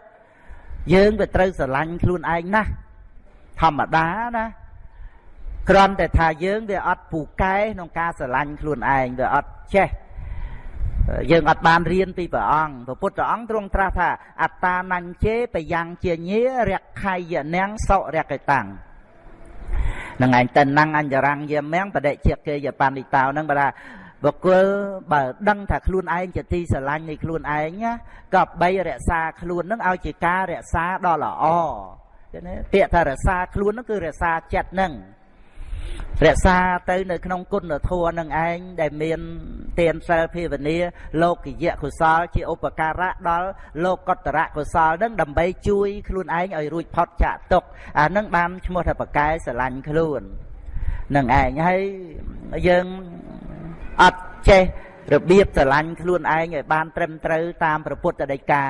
យើងវាត្រូវស្រឡាញ់ខ្លួនឯងណាស់ធម្មតាណាគ្រាន់តែថាយើងវាអត់ពូកែក្នុងការស្រឡាញ់ខ្លួនឯងវាអត់ចេះ យើងអត់បានរៀនពីព្រះអង្គព្រះពុទ្ធអង្គទ្រង់ត្រាស់ថាអត្តានញ្ញេបយ៉ាងជាញារខៃយនាងសុរកតាំងនឹងឯងតណੰអញ្ញរੰយាមៀងបដិជាគេយបណ្ឌិតោនឹងបើថាបុគ្គលបើដឹងថាខ្លួនឯងជាទីស្រឡាញ់នៃខ្លួនឯងណាក៏បីរក្សាខ្លួននឹងឲ្យជាការរក្សាដ៏ល្អឃើញទេពាក្យថារក្សាខ្លួននឹងគឺរក្សាចិត្តនឹង រក្សាទៅនៅក្នុងគុណធម៌នឹងឯងដែលមានទានសិលភាវនាលោកយៈកុសល ជាឧបការៈដល់លោកកតរៈកុសលនឹងដើម្បីជួយខ្លួនឯងឲ្យរួចផុតចាកទុកអានឹងបានឈ្មោះថាបកែស្រឡាញ់ខ្លួននឹងឯងហើយយើងអត់ចេះរបៀបស្រឡាញ់ខ្លួនឯងឲ្យបានត្រឹមត្រូវតាមព្រះពុទ្ធដីកា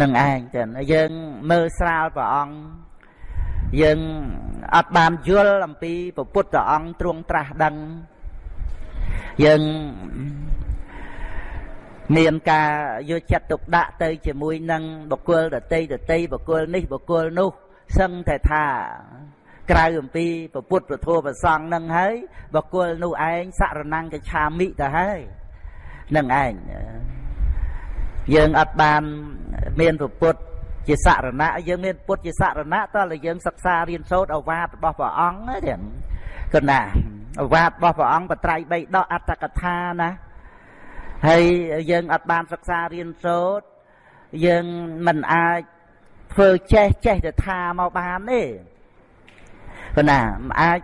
នឹងឯងចឹងយើងមើលស្រាលព្រះអង្គ យើងអត់បានយល់អំពីពុទ្ធអង្គទ្រង់ត្រាស់ដឹងយើងមានការយកចិត្តទុកដាក់ទៅជាមួយនឹងបុគ្គលដតីដតីបុគ្គលនេះបុគ្គលនោះសឹងតែថាក្រៅអំពីពុទ្ធពធប្រសង់នឹងហើយបុគ្គលនោះឯងសរណង្កឆាមិទៅហើយនឹងឯងយើងអត់បានមានពុទ្ធ ជាសរណៈយើងមានពុទ្ធជាសរណៈតើយើងសិក្សារៀនសូត្រអវាទរបស់ព្រះអង្គទេគណាអវាទរបស់ព្រះអង្គបត្រៃបីដកអត្តកថាណាហើយយើងអត់បានសិក្សារៀនសូត្រយើងមិនអាចធ្វើចេះចេះទៅថាមកបានទេគណាមិនអាច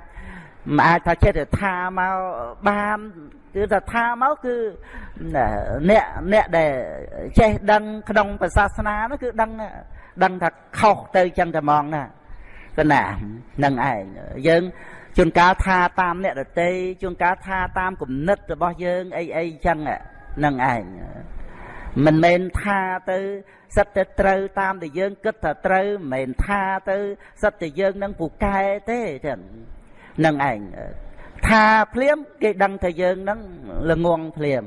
មិនអាចថាចេះតែថាមកបានគឺថាថាមកគឺអ្នកអ្នកដែលចេះដឹងក្នុងសាសនានោះគឺដឹងដឹងថាខុសទៅចឹងតែហ្មងណាគណានឹងឯងយើងជួនកាលថាតាមអ្នករតីជួនកាលថាតាមគំនិតរបស់យើងអីអីចឹងនឹងឯងមិនមែនថាទៅសិតតែត្រូវតាមដែលយើងគិតថាត្រូវមិនមែនថាទៅសិតតែយើងនឹងពូកែទេចឹង នឹងឯងថាភ្លាមគេដឹងថាយើងនឹងល្ងងភ្លាម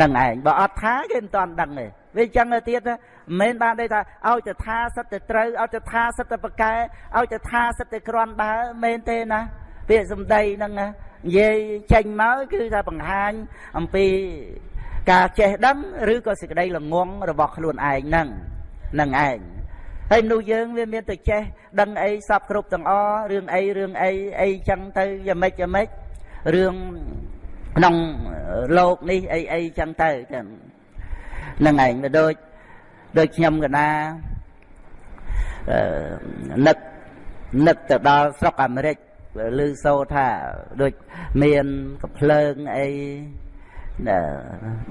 នឹងឯងបើអត់ថាគេមិនតាន់ដឹងទេវាចឹងទៅទៀតមិនមែនបានទេថាឲ្យទៅថាសិតតែត្រូវឲ្យទៅថាសិតតែប្រកែឲ្យទៅថាសិតតែក្រាន់បើមែនទេណាពាក្យសម្ដីហ្នឹងនិយាយចេញមកគឺថាបង្ហាញអំពីការចេះដឹងឬក៏សេចក្តីល្ងងរបស់ខ្លួនឯងហ្នឹងនឹងឯង ហើយមនុស្សយើងវាមានតែចេះដឹងអីសពគ្រប់ទាំងអរឿងអីរឿងអីអីចឹងទៅយ៉ាងម៉េចយ៉ាងម៉េចរឿងក្នុងលោកនេះអីអីចឹងទៅចឹងនឹងឯងវាដូចដូចខ្ញុំកណានឹកនឹកទៅដល់ស្រុកអាមេរិកឮសូរថាដូចមានកំភ្លើងអី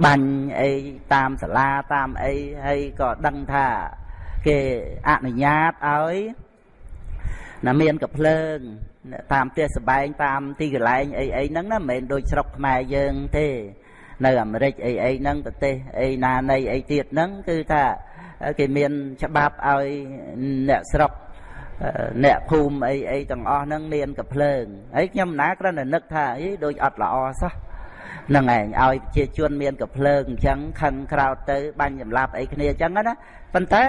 បាញ់អីតាមសាលាតាមអីហើយក៏ដឹងថា គេអនុញ្ញាតឲ្យណាមានកំភ្លើង តាមផ្ទះសបែងតាមទីកន្លែងអីអីហ្នឹងណាមិនមែនដូចស្រុកខ្មែរយើងទេ នៅអាមេរិកអីអីហ្នឹងប្រទេសអីណានៃអីទៀតហ្នឹងគឺថាគេមានច្បាប់ឲ្យអ្នកស្រុកអ្នកភូមិអីអីទាំងអស់ហ្នឹងមានកំភ្លើងហើយខ្ញុំណាគ្រាន់តែនឹកថាអីដូចអត់ល្អសោះហ្នឹងឯងឲ្យជាជនមានកភ្លើងអញ្ចឹងខឹងក្រោតទៅបាញ់ចម្លាប់អីគ្នាអញ្ចឹងណា ប៉ុន្តែ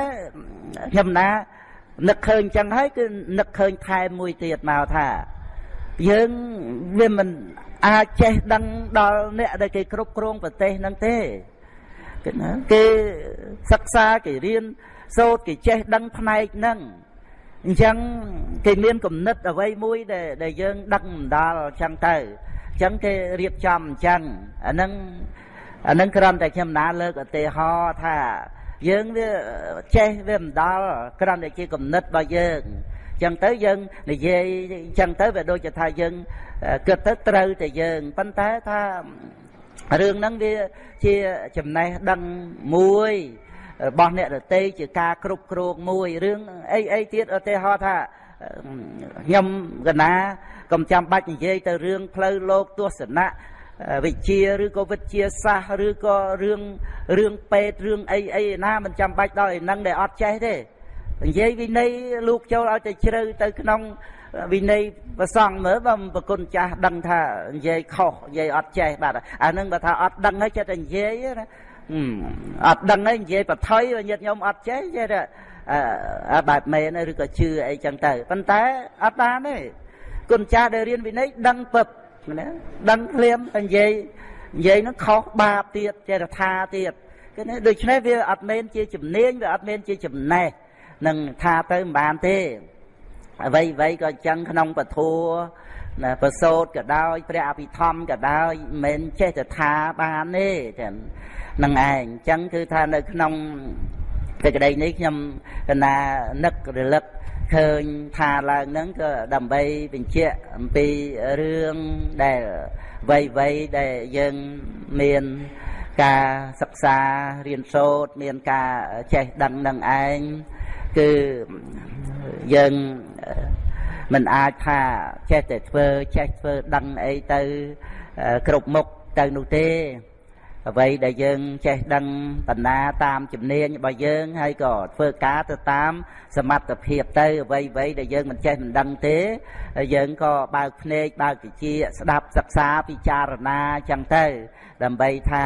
ខ្ញុំណានឹកឃើញអញ្ចឹងហើយគឺនឹកឃើញថែមមួយទៀតមកថាយើងវាមិនអាចចេះដឹងដល់អ្នកដែលគេគ្រប់គ្រងប្រទេសហ្នឹងទេគេណាគេសិក្សាគេរៀនសូត្រគេចេះដឹងផ្នែកហ្នឹងអញ្ចឹងគេមានគំនិតអ្វីមួយដែលដែលយើងដឹកមិនដល់អញ្ចឹងទៅអញ្ចឹងគេរៀបចំអញ្ចឹងអាហ្នឹងអាហ្នឹងគ្រាន់តែខ្ញុំណាលើកឧទាហរណ៍ថា យើងវាចេះវាមិនដល់គ្រាន់តែជាគំនិតរបស់យើងអញ្ចឹងទៅយើងនិយាយអញ្ចឹងទៅវាដូចជាថាយើងគិតទៅត្រូវតែយើងប៉ុន្តែថារឿងហ្នឹងវាជាចំណេះដឹងមួយរបស់អ្នកដតីជាការគ្រប់គ្រងមួយរឿងអីអីទៀតឧទាហរណ៍ថាខ្ញុំកណាកុំចាំបាច់និយាយទៅរឿងផ្លូវលោកទស្សនៈ វិជ្ជាឬក៏វិទ្យាសាស្ត្រឬក៏រឿងរឿងពេទ្យរឿងអីអីណាមិនចាំបាច់ដល់ឯហ្នឹងដែលអត់ចេះទេនិយាយវិន័យលោកចូលឲ្យតែជ្រៅទៅក្នុងវិន័យប្រសងមើលបើប្រគុណចាស់ដឹងថានិយាយខុសនិយាយអត់ចេះបាទអានឹងបើថាអត់ដឹងហើយចិត្តតែនិយាយណាអត់ដឹងហើយនិយាយបថុយញាតិញោមអត់ចេះចេះតែអឺបែបមែនឬក៏ជឿអីចឹងទៅប៉ុន្តែអត់បានទេគុណចាស់ដែលរៀនវិន័យដឹងពឹប ណាដឹងភ្លាមនិយាយនិយាយនឹងខុសបាបទៀតចេះតែថាទៀតគឺនេះដូច្នេះវាអត់មែនជាជំនាញវាអត់មែនជាចំណេះនឹងថាទៅមិនបានទេអ្វីអ្វីក៏អញ្ចឹងក្នុងពធัวណាប្រសោតក៏ដោយព្រះអភិធម្មក៏ដោយមិនមែនចេះតែថាបានទេចឹងនឹងឯងអញ្ចឹងគឺថានៅក្នុងសេចក្តីនេះខ្ញុំកណានឹករលឹក ឃើញថាឡើងហ្នឹងក៏ដើម្បីបញ្ជាក់អំពីរឿងដែលវ័យវ័យដែលយើងមានការសិក្សារៀនសូត្រមានការចេះដឹងនឹងឯងគឺយើងមិនអាចថាចេះតែធ្វើចេះធ្វើដឹងអីទៅគ្រប់មុខទៅនោះទេ អ្វីដែលយើងចេះដឹងបណ្ណាតាមជំនាញរបស់យើងហើយក៏ធ្វើការទៅតាមសមត្ថភាពទៅអ្វីអ្វីដែលយើងមិនចេះមិនដឹងទេយើងក៏បើកភ្នែកបើកវិជា ស្ដាប់សិក្សាពិចារណាចឹងទៅ ដើម្បីថា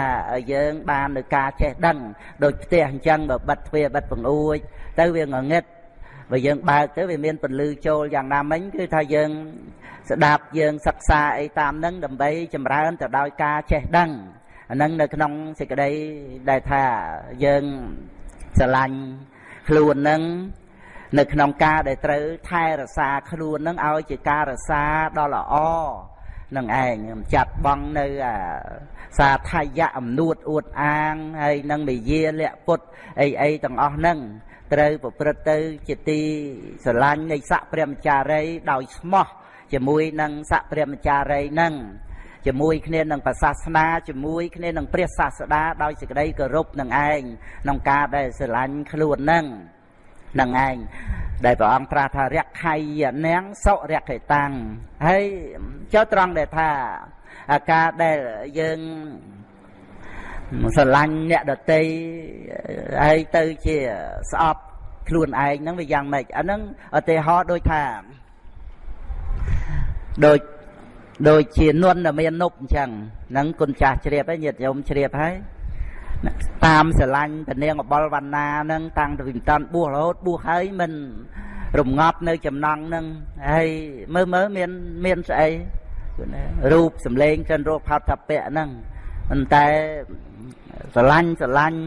យើងបាននៅការចេះដឹងដូចផ្ទះអញ្ចឹងបើបិទទ្វារបិទបង្អួច ទៅវាងងឹតបើយើងបើកទៅវាមានពន្លឺចូលយ៉ាងណាមិញគឺថាយើងស្ដាប់យើងសិក្សាអីតាមនឹងដើម្បីចម្រើនទៅដោយការចេះដឹង អានឹងនៅក្នុងសេចក្តីដែលថាយើងស្រឡាញ់ខ្លួននឹងនៅក្នុងការដែលត្រូវថែរក្សាខ្លួននឹងឲ្យជាការរក្សាដ៏ល្អនឹងឯងចាត់បងនៅសាថយៈអំនួតអួតអាងហើយនឹងមេយាលៈពុតអីអីទាំងអស់ហ្នឹងត្រូវប្រព្រឹត្តទៅជាទីស្រឡាញ់នៃស័កព្រះមចារីដោយស្មោះជាមួយនឹងស័កព្រះមចារីហ្នឹង ជាមួយគ្នានឹងប្រសាសនាជាមួយគ្នានឹងព្រះសាស្តាដោយសេចក្តីគោរពនឹងឯងក្នុងការដែលស្រឡាញ់ខ្លួននឹងនឹងឯងដែលព្រះអង្គត្រាស់ថារក្ខៃនាងសុរក្ខេតាំងហើយចុះត្រង់ដែលថាអាការដែលយើងស្រឡាញ់អ្នកដតីហើយទៅជាស្អប់ខ្លួនឯងហ្នឹងវាយ៉ាងម៉េចអាហ្នឹងឧទាហរណ៍ដូចថាដូច ដូចជានន់ដែលមាននុបអញ្ចឹងហ្នឹងគុណចាស់ជ្រាបហើយញាតិញោមជ្រាបហើយតាមស្រឡាញ់ពនាងអបលវណ្ណាហ្នឹងតាំងពីមិនតាន់បួសរហូតបួសហើយមិនរងាប់នៅចំណងហ្នឹងហើយមើលមើលមានមានស្អីរូបសម្លេងចិនរោគផោតថាពៈហ្នឹងប៉ុន្តែស្រឡាញ់ស្រឡាញ់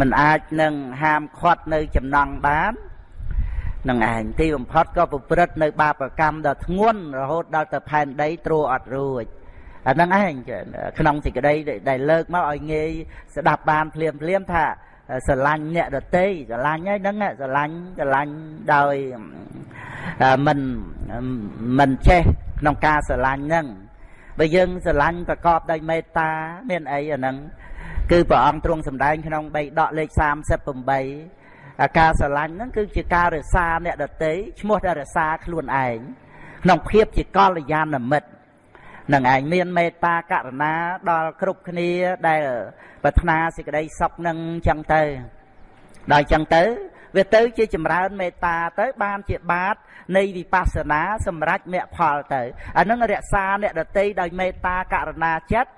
មិនអាចនឹងហាមឃាត់នៅចំណងបាន នឹងឯងទីបំផុតក៏ប្រព្រឹត្តនៅ បាបកម្មដ៏ធ្ងន់រហូតដល់ទៅផែនដីទ្រអត់រួចអាហ្នឹងឯងក្នុងសេចក្តីដែលលើកមកឲ្យងាយស្ដាប់បានភ្លាមភ្លាមថាស្រឡាញ់អ្នកដតីស្រឡាញ់ហើយហ្នឹងស្រឡាញ់ស្រឡាញ់ដោយមិនមិនចេះក្នុងការស្រឡាញ់ហ្នឹងបើយើងស្រឡាញ់ប្រកបដោយមេត្តា មានអីអាហ្នឹងគឺព្រះអង្គទ្រង់សម្ដែងក្នុងបីដកលេខ38 ការស្រឡាញ់ហ្នឹងគឺជាការរក្សាអ្នកដតីឈ្មោះតែរក្សាខ្លួនឯងក្នុងភាពជាកល្យាណមិត្តនឹងឯងមានមេត្តាករណាដល់គ្រប់គ្នាដែលប្រាថ្នាសេចក្តីសុខនឹងចឹងទៅដល់ចឹងទៅវាទៅជាចម្រើនមេត្តាទៅបានជាបាតនៃវិបស្សនាសម្រាប់មគ្គផលទៅអានឹងរក្សាអ្នកដតីដោយមេត្តាករណាចិត្ត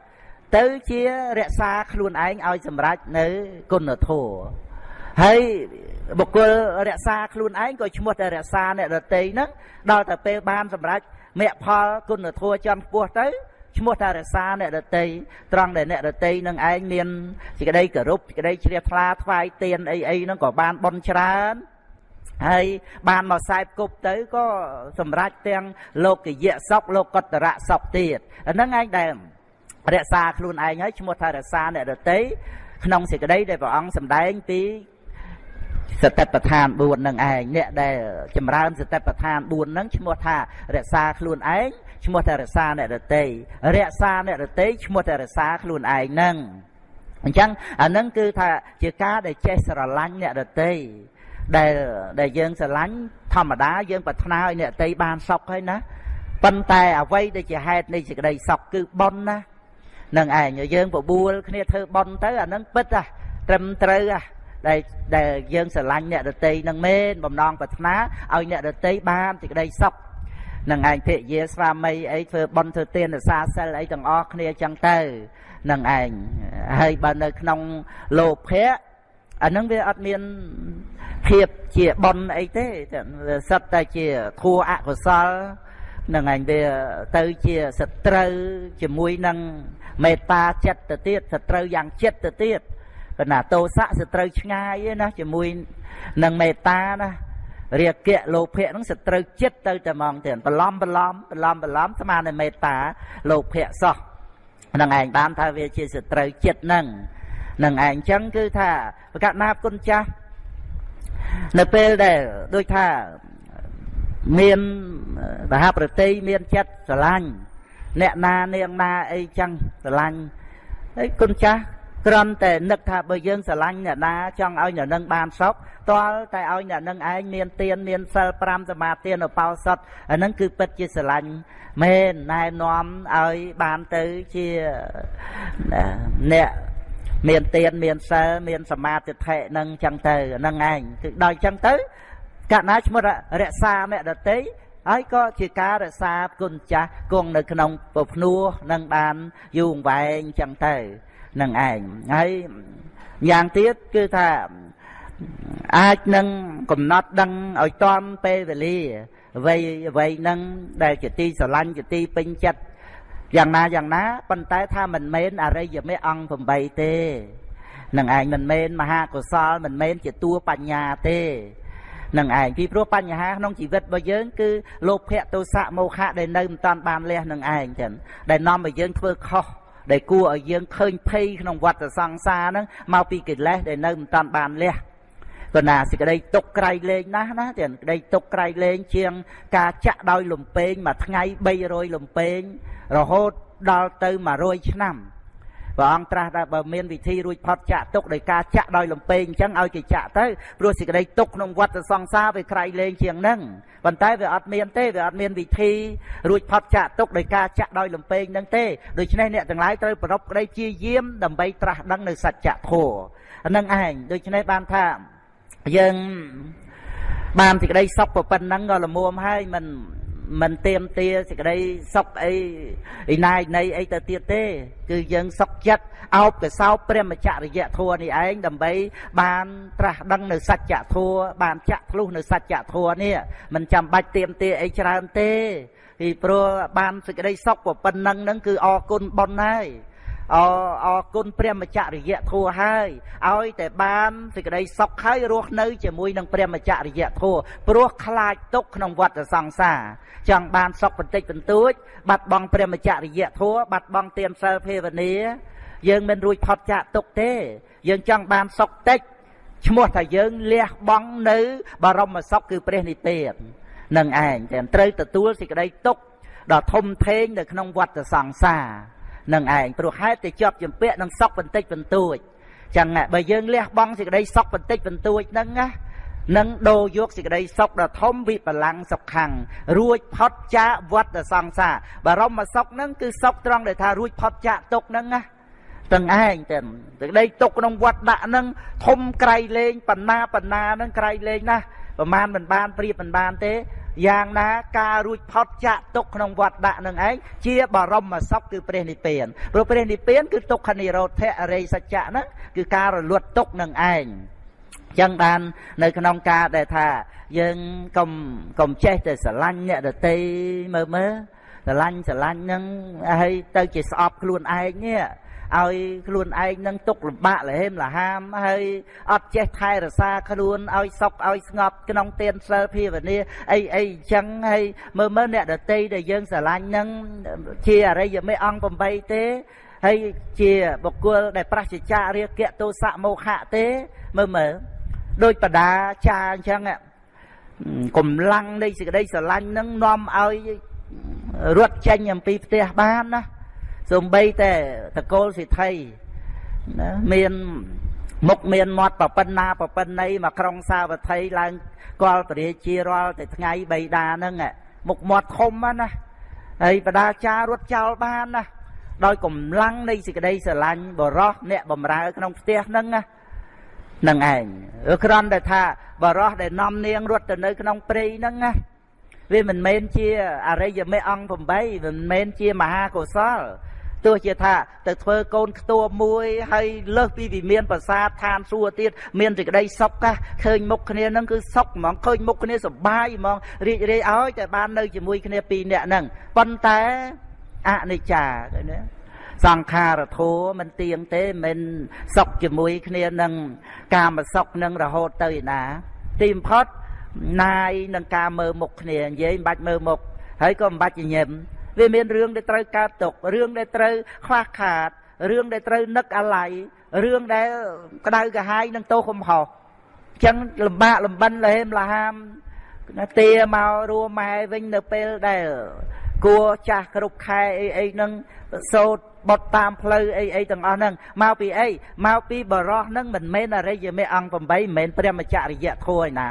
ទៅជារក្សាខ្លួនឯងឲ្យសម្រេចនៅគុណធម៌ ហើយបុគ្គលរក្សាខ្លួនឯងក៏ឈ្មោះតែរក្សាអ្នកដតីហ្នឹងដល់តែពេលបានសម្រេចមគ្គផលគុណធម៌ចំពោះទៅឈ្មោះថារក្សាអ្នកដតីត្រង់ដែលអ្នកដតីនឹងឯងមានសេចក្តីគោរពសេចក្តីជ្រះថ្លាថ្វាយទៀនអីអីហ្នឹងក៏បានបន់ច្រើនហើយបានមកខ្សែគប់ទៅក៏សម្រេចទាំងលោកយៈសុខលោកកតរៈសុខទៀតហ្នឹងឯងដែលរក្សាខ្លួនឯងហើយឈ្មោះថារក្សាអ្នកដតីក្នុងសេចក្តីដែលព្រះអង្គសម្ដែងពី សតិប្បដ្ឋាន4នឹងឯងអ្នកដែលចម្រើនសតិប្បដ្ឋាន4នឹងឈ្មោះថារក្សាខ្លួនឯងឈ្មោះថារក្សាអ្នករតីរក្សាអ្នករតីឈ្មោះថារក្សាខ្លួនឯងនឹងអញ្ចឹងអានឹងគឺថាជាការដែលចេះស្រឡាញ់អ្នករតីដែលដែលយើងស្រឡាញ់ធម្មតាយើងប្រាថ្នាឲ្យអ្នកតីបានសុខហើយណាប៉ុន្តែអ្វីដែលជាហេតុនៃសេចក្តីសុខគឺបុណ្យណានឹងឯងយើងបបួលគ្នាធ្វើបុណ្យទៅអានឹងពិតហ่ะត្រឹមត្រូវហ่ะ ដែលដែលយើងស្រឡាញ់អ្នកដតីនឹងមែនបំណងប្រាថ្នាឲ្យអ្នកដតីបានសេចក្តីសុខនឹងឯងភិយាស្វាមីអីធ្វើបន់ធ្វើទានរសាសិលអីទាំងអស់គ្នាចឹងទៅនឹងឯងហើយបើនៅក្នុងលោភៈអានឹងវាអត់មានភាពជាបន់អីទេសិតតែជាធัวអកុសលនឹងឯងវាទៅជាសត្រូវជាមួយនឹងមេត្តាចិត្តទៅទៀតសត្រូវយ៉ាងចិត្តទៅទៀត កណាតោសៈសត្រូវឆ្ងាយណាជាមួយនឹងមេត្តាណារាគៈលោភៈហ្នឹងសត្រូវចិត្តទៅតែហ្មងទៀតបន្លំបន្លំបន្លំបន្លំស្មើនឹងមេត្តាលោភៈសោះនឹងឯងបានថាវាជាសត្រូវចិត្តហ្នឹងនឹងឯងចឹងគឺថាប្រកាសណាគុណចាស់នៅពេលដែលដូចថាមានមហាប្រតិមានចិត្តស្រឡាញ់អ្នកណានាងណាអីចឹងស្រឡាញ់ហើយគុណចាស់ គ្រាន់តែនឹកថាបើយើងស្រឡាញ់អ្នកណាចង់ឲ្យអ្នកនឹងបានសុខតលតែឲ្យអ្នកនឹងឯងមានទានមានសិល5សមាទានឧបោសថអានឹងគឺពិតជាស្រឡាញ់មែនណែនាំឲ្យបានទៅជាអ្នកមានទានមានសិលមានសមាធិធិនឹងចឹងទៅហ្នឹងឯងគឺដល់ចឹងទៅកណាឈ្មោះរក្សាអ្នកដតីហើយក៏ជាការរក្សាគុណចាស់គង់នៅក្នុងពភ្នួនឹងបានយូរអង្វែងចឹងទៅ នឹងឯងហើយយ៉ាងទៀតគឺថាអាចនឹងកំណត់ដឹងឲ្យតាន់ពេលវេលាអ្វីអ្វីនឹងដែលជាទីស្រឡាញ់ជាទីពេញចិត្តយ៉ាងណាយ៉ាងណាប៉ុន្តែថាមិនមែនអរិយមេអង្គ8ទេនឹងឯងមិនមែនមហាកុសលមិនមែនជាតួបញ្ញាទេនឹងឯងពីព្រោះបញ្ហាក្នុងជីវិតរបស់យើងគឺលោភៈទោសៈមោហៈដែលនៅមិនតាន់បានលះនឹងឯងចឹងដែលនាំឲ្យយើងធ្វើខុស ដែលគួរឲ្យយើងឃើញភ័យក្នុងវដ្តសង្សារហ្នឹងមកពីកិលេសដែលនៅមិនតាន់បានលះក៏ណាសេចក្តីទុកក្រៃលែងណាស់ណាទាំងក្តីទុកក្រៃលែងជាង ការចាក់ដោយលំពេងមួយថ្ងៃ300លំពេងរហូតដល់ទៅ100ឆ្នាំ ព្រះអង្គត្រាស់ថាបើមានវិធីរួចផុតចាក់ទុកដោយការចាក់ដោយលំពេងអញ្ចឹងឲ្យគេចាក់ទៅព្រោះសេចក្តីទុកក្នុងវដ្តសង្សារវាក្រៃលែងជាងហ្នឹងប៉ុន្តែវាអត់មានទេវាអត់មានវិធីរួចផុតចាក់ទុកដោយការចាក់ដោយលំពេងហ្នឹងទេដូច្នេះអ្នកទាំងឡាយត្រូវប្រពក្តីជាយាមដើម្បីត្រាស់ដឹងនៅសច្ចធម៌ហ្នឹងឯងដូច្នេះបានថាយើងបានសេចក្តីសុខប៉ុណ្ណឹងក៏ល្មមហើយមិន មិនទៀមទាសេចក្តីសុខអីឯណាយនៃអីទៅទៀតទេ គឺយើងសុខចិត្តអោបកសោបព្រះមច្ចរិយធម៌នេះឯងដើម្បីបានត្រាស់ដឹងនៅសច្ចធម៌បានចាក់ធ្លុះនៅសច្ចធម៌នេះមិនចាំបាច់ទៀមទាអីច្រើនទេពីព្រោះបានសេចក្តីសុខប៉ុណ្ណឹងហ្នឹងគឺអរគុណប៉ុណ្ណាហើយ អអរគុណព្រះមច្ចរិយធัวហើយឲ្យតែបានសេចក្តីសុខហើយរស់នៅជាមួយនឹងព្រះមច្ចរិយធัวព្រោះខ្លាចទុកក្នុងវដ្តសង្សារចង់បានសុខបន្តិចបន្តួច បាត់បង់ព្រះមច្ចរិយធัวបាត់បង់ទានសិលភាវនាយើងមិនរួចផុតចាកទុកទេ យើងចង់បានសុខតិចឈ្មោះថាយើងលះបង់នៅបរមសុខគឺព្រះនិព្វាននឹងឯងតែត្រូវទទួលសេចក្តីទុកដ៏ធំធេងនៅក្នុងវដ្តសង្សារ នឹងឯងព្រោះហេតុតែជាប់ជំពាក់នឹងសក់បន្តិចបន្តួចចឹងបើយើងលះបង់សេចក្តីសក់បន្តិចបន្តួចហ្នឹងណានឹងដូរយកសេចក្តីសុខដ៏ធំវិបលាំងសុខੰងរួចផុតចាកវត្តសង្សារបរមសុខហ្នឹងគឺសុខត្រង់ដែលថារួចផុតចាកទុកហ្នឹងណាទាំងឯងទាំងសេចក្តីទុកក្នុងវត្តដាក់ហ្នឹងធំក្រៃលែងបណ្ណាបណ្ណាហ្នឹងក្រៃលែងណាប្រមាណមិនបានព្រៀបមិនបានទេ យ៉ាងណាការរួចផុតចាក់ទុកក្នុងវត្តដាក់នឹងឯងជាបរមសុខគឺព្រះនិព្វានព្រោះព្រះនិព្វានគឺទុក្ខនិរោធអរិយសច្ចៈហ្នឹងគឺការរលត់ទុកនឹងឯងចឹងបាននៅក្នុងការដែលថាយើងកុំកុំចេះតែស្រឡាញ់អ្នកដតីមើលមើលស្រឡាញ់ស្រឡាញ់ហ្នឹងហើយទៅជាស្អប់ខ្លួនឯងនេះ ឲ្យខ្លួនឯងនឹងទុកលំបាកលហេមលហាមហើយអត់ចេះថែរក្សាខ្លួនឲ្យសុខឲ្យស្ងប់ក្នុងទានសិលភាវនាអីអីអញ្ចឹងហើយមើលមើលអ្នកដតីដែលយើងស្រឡាញ់នឹងជាអរិយមេអង្គ8ទេហើយជាបុគ្គលដែលប្រសិជ្ជៈរាគៈទោសៈមោហៈទេមើលមើលដោយបដាចាអញ្ចឹងកម្លាំងនៃសេចក្តីស្រឡាញ់នឹងនាំឲ្យរត់ចេញអំពីផ្ទះបានណា សំបីតែតកូលសិទ្ធិណាមានមុខមានមាត់ប្រពន្ធណាប្រពន្ធណីមកក្រុងសាវត្ថីឡើងកលពរាជារាល់តែថ្ងៃបៃតាហ្នឹងមុខមាត់ធំណាហើយបដាចារត់ចោលបានណាដោយកម្លាំងនៃសេចក្តីស្រឡាញ់បរោះអ្នកបំរើក្នុងផ្ទះហ្នឹងណានឹងឯងគ្រាន់តែថាបរោះដែលនាំនាងរត់ទៅនៅក្នុងព្រៃហ្នឹងណាវាមិនមែនជាអរិយមេអង្គ8មិនមែនជាមហាកុសល ទោះជាថាទៅធ្វើកូនខ្ទួមួយហើយលើសពីវិមានប្រាសាទឋានសួគ៌ទៀតមានសេចក្តីសុខកាឃើញមុខគ្នានឹងគឺសុខហ្មងឃើញមុខគ្នាសុបាយហ្មងរីករាយឲ្យតែបាននៅជាមួយគ្នាពីរនាក់ហ្នឹងប៉ុន្តែអនិច្ចាឃើញទេសង្ខារធัวមិនទៀងទេមិនសុខជាមួយគ្នានឹងកាមសុខនឹងរហូតទៅឯណាទីបំផុតណាយនឹងការមើលមុខគ្នានិយាយមិនបាច់មើលមុខហើយក៏មិនបាច់ញញឹម វាមានរឿងដែលត្រូវកើតទុករឿងដែលត្រូវខ្វះខាតរឿងដែលត្រូវនឹកអាល័យរឿងដែលក្តៅកាហាយនឹងទោសកំហុសអញ្ចឹងលំបាកលំបិនលហេមលហាមទាមករួម៉ែវិញនៅពេលដែលគួចាស់គ្រប់ខែអីអីហ្នឹងសោតបត់តាមផ្លូវអីអីទាំងអស់ហ្នឹងមកពីអីមកពីបរោះហ្នឹងមិនមែនអរិយមេអង្គ8មិនមែនព្រះមច្ចរិយធម៌ឯណា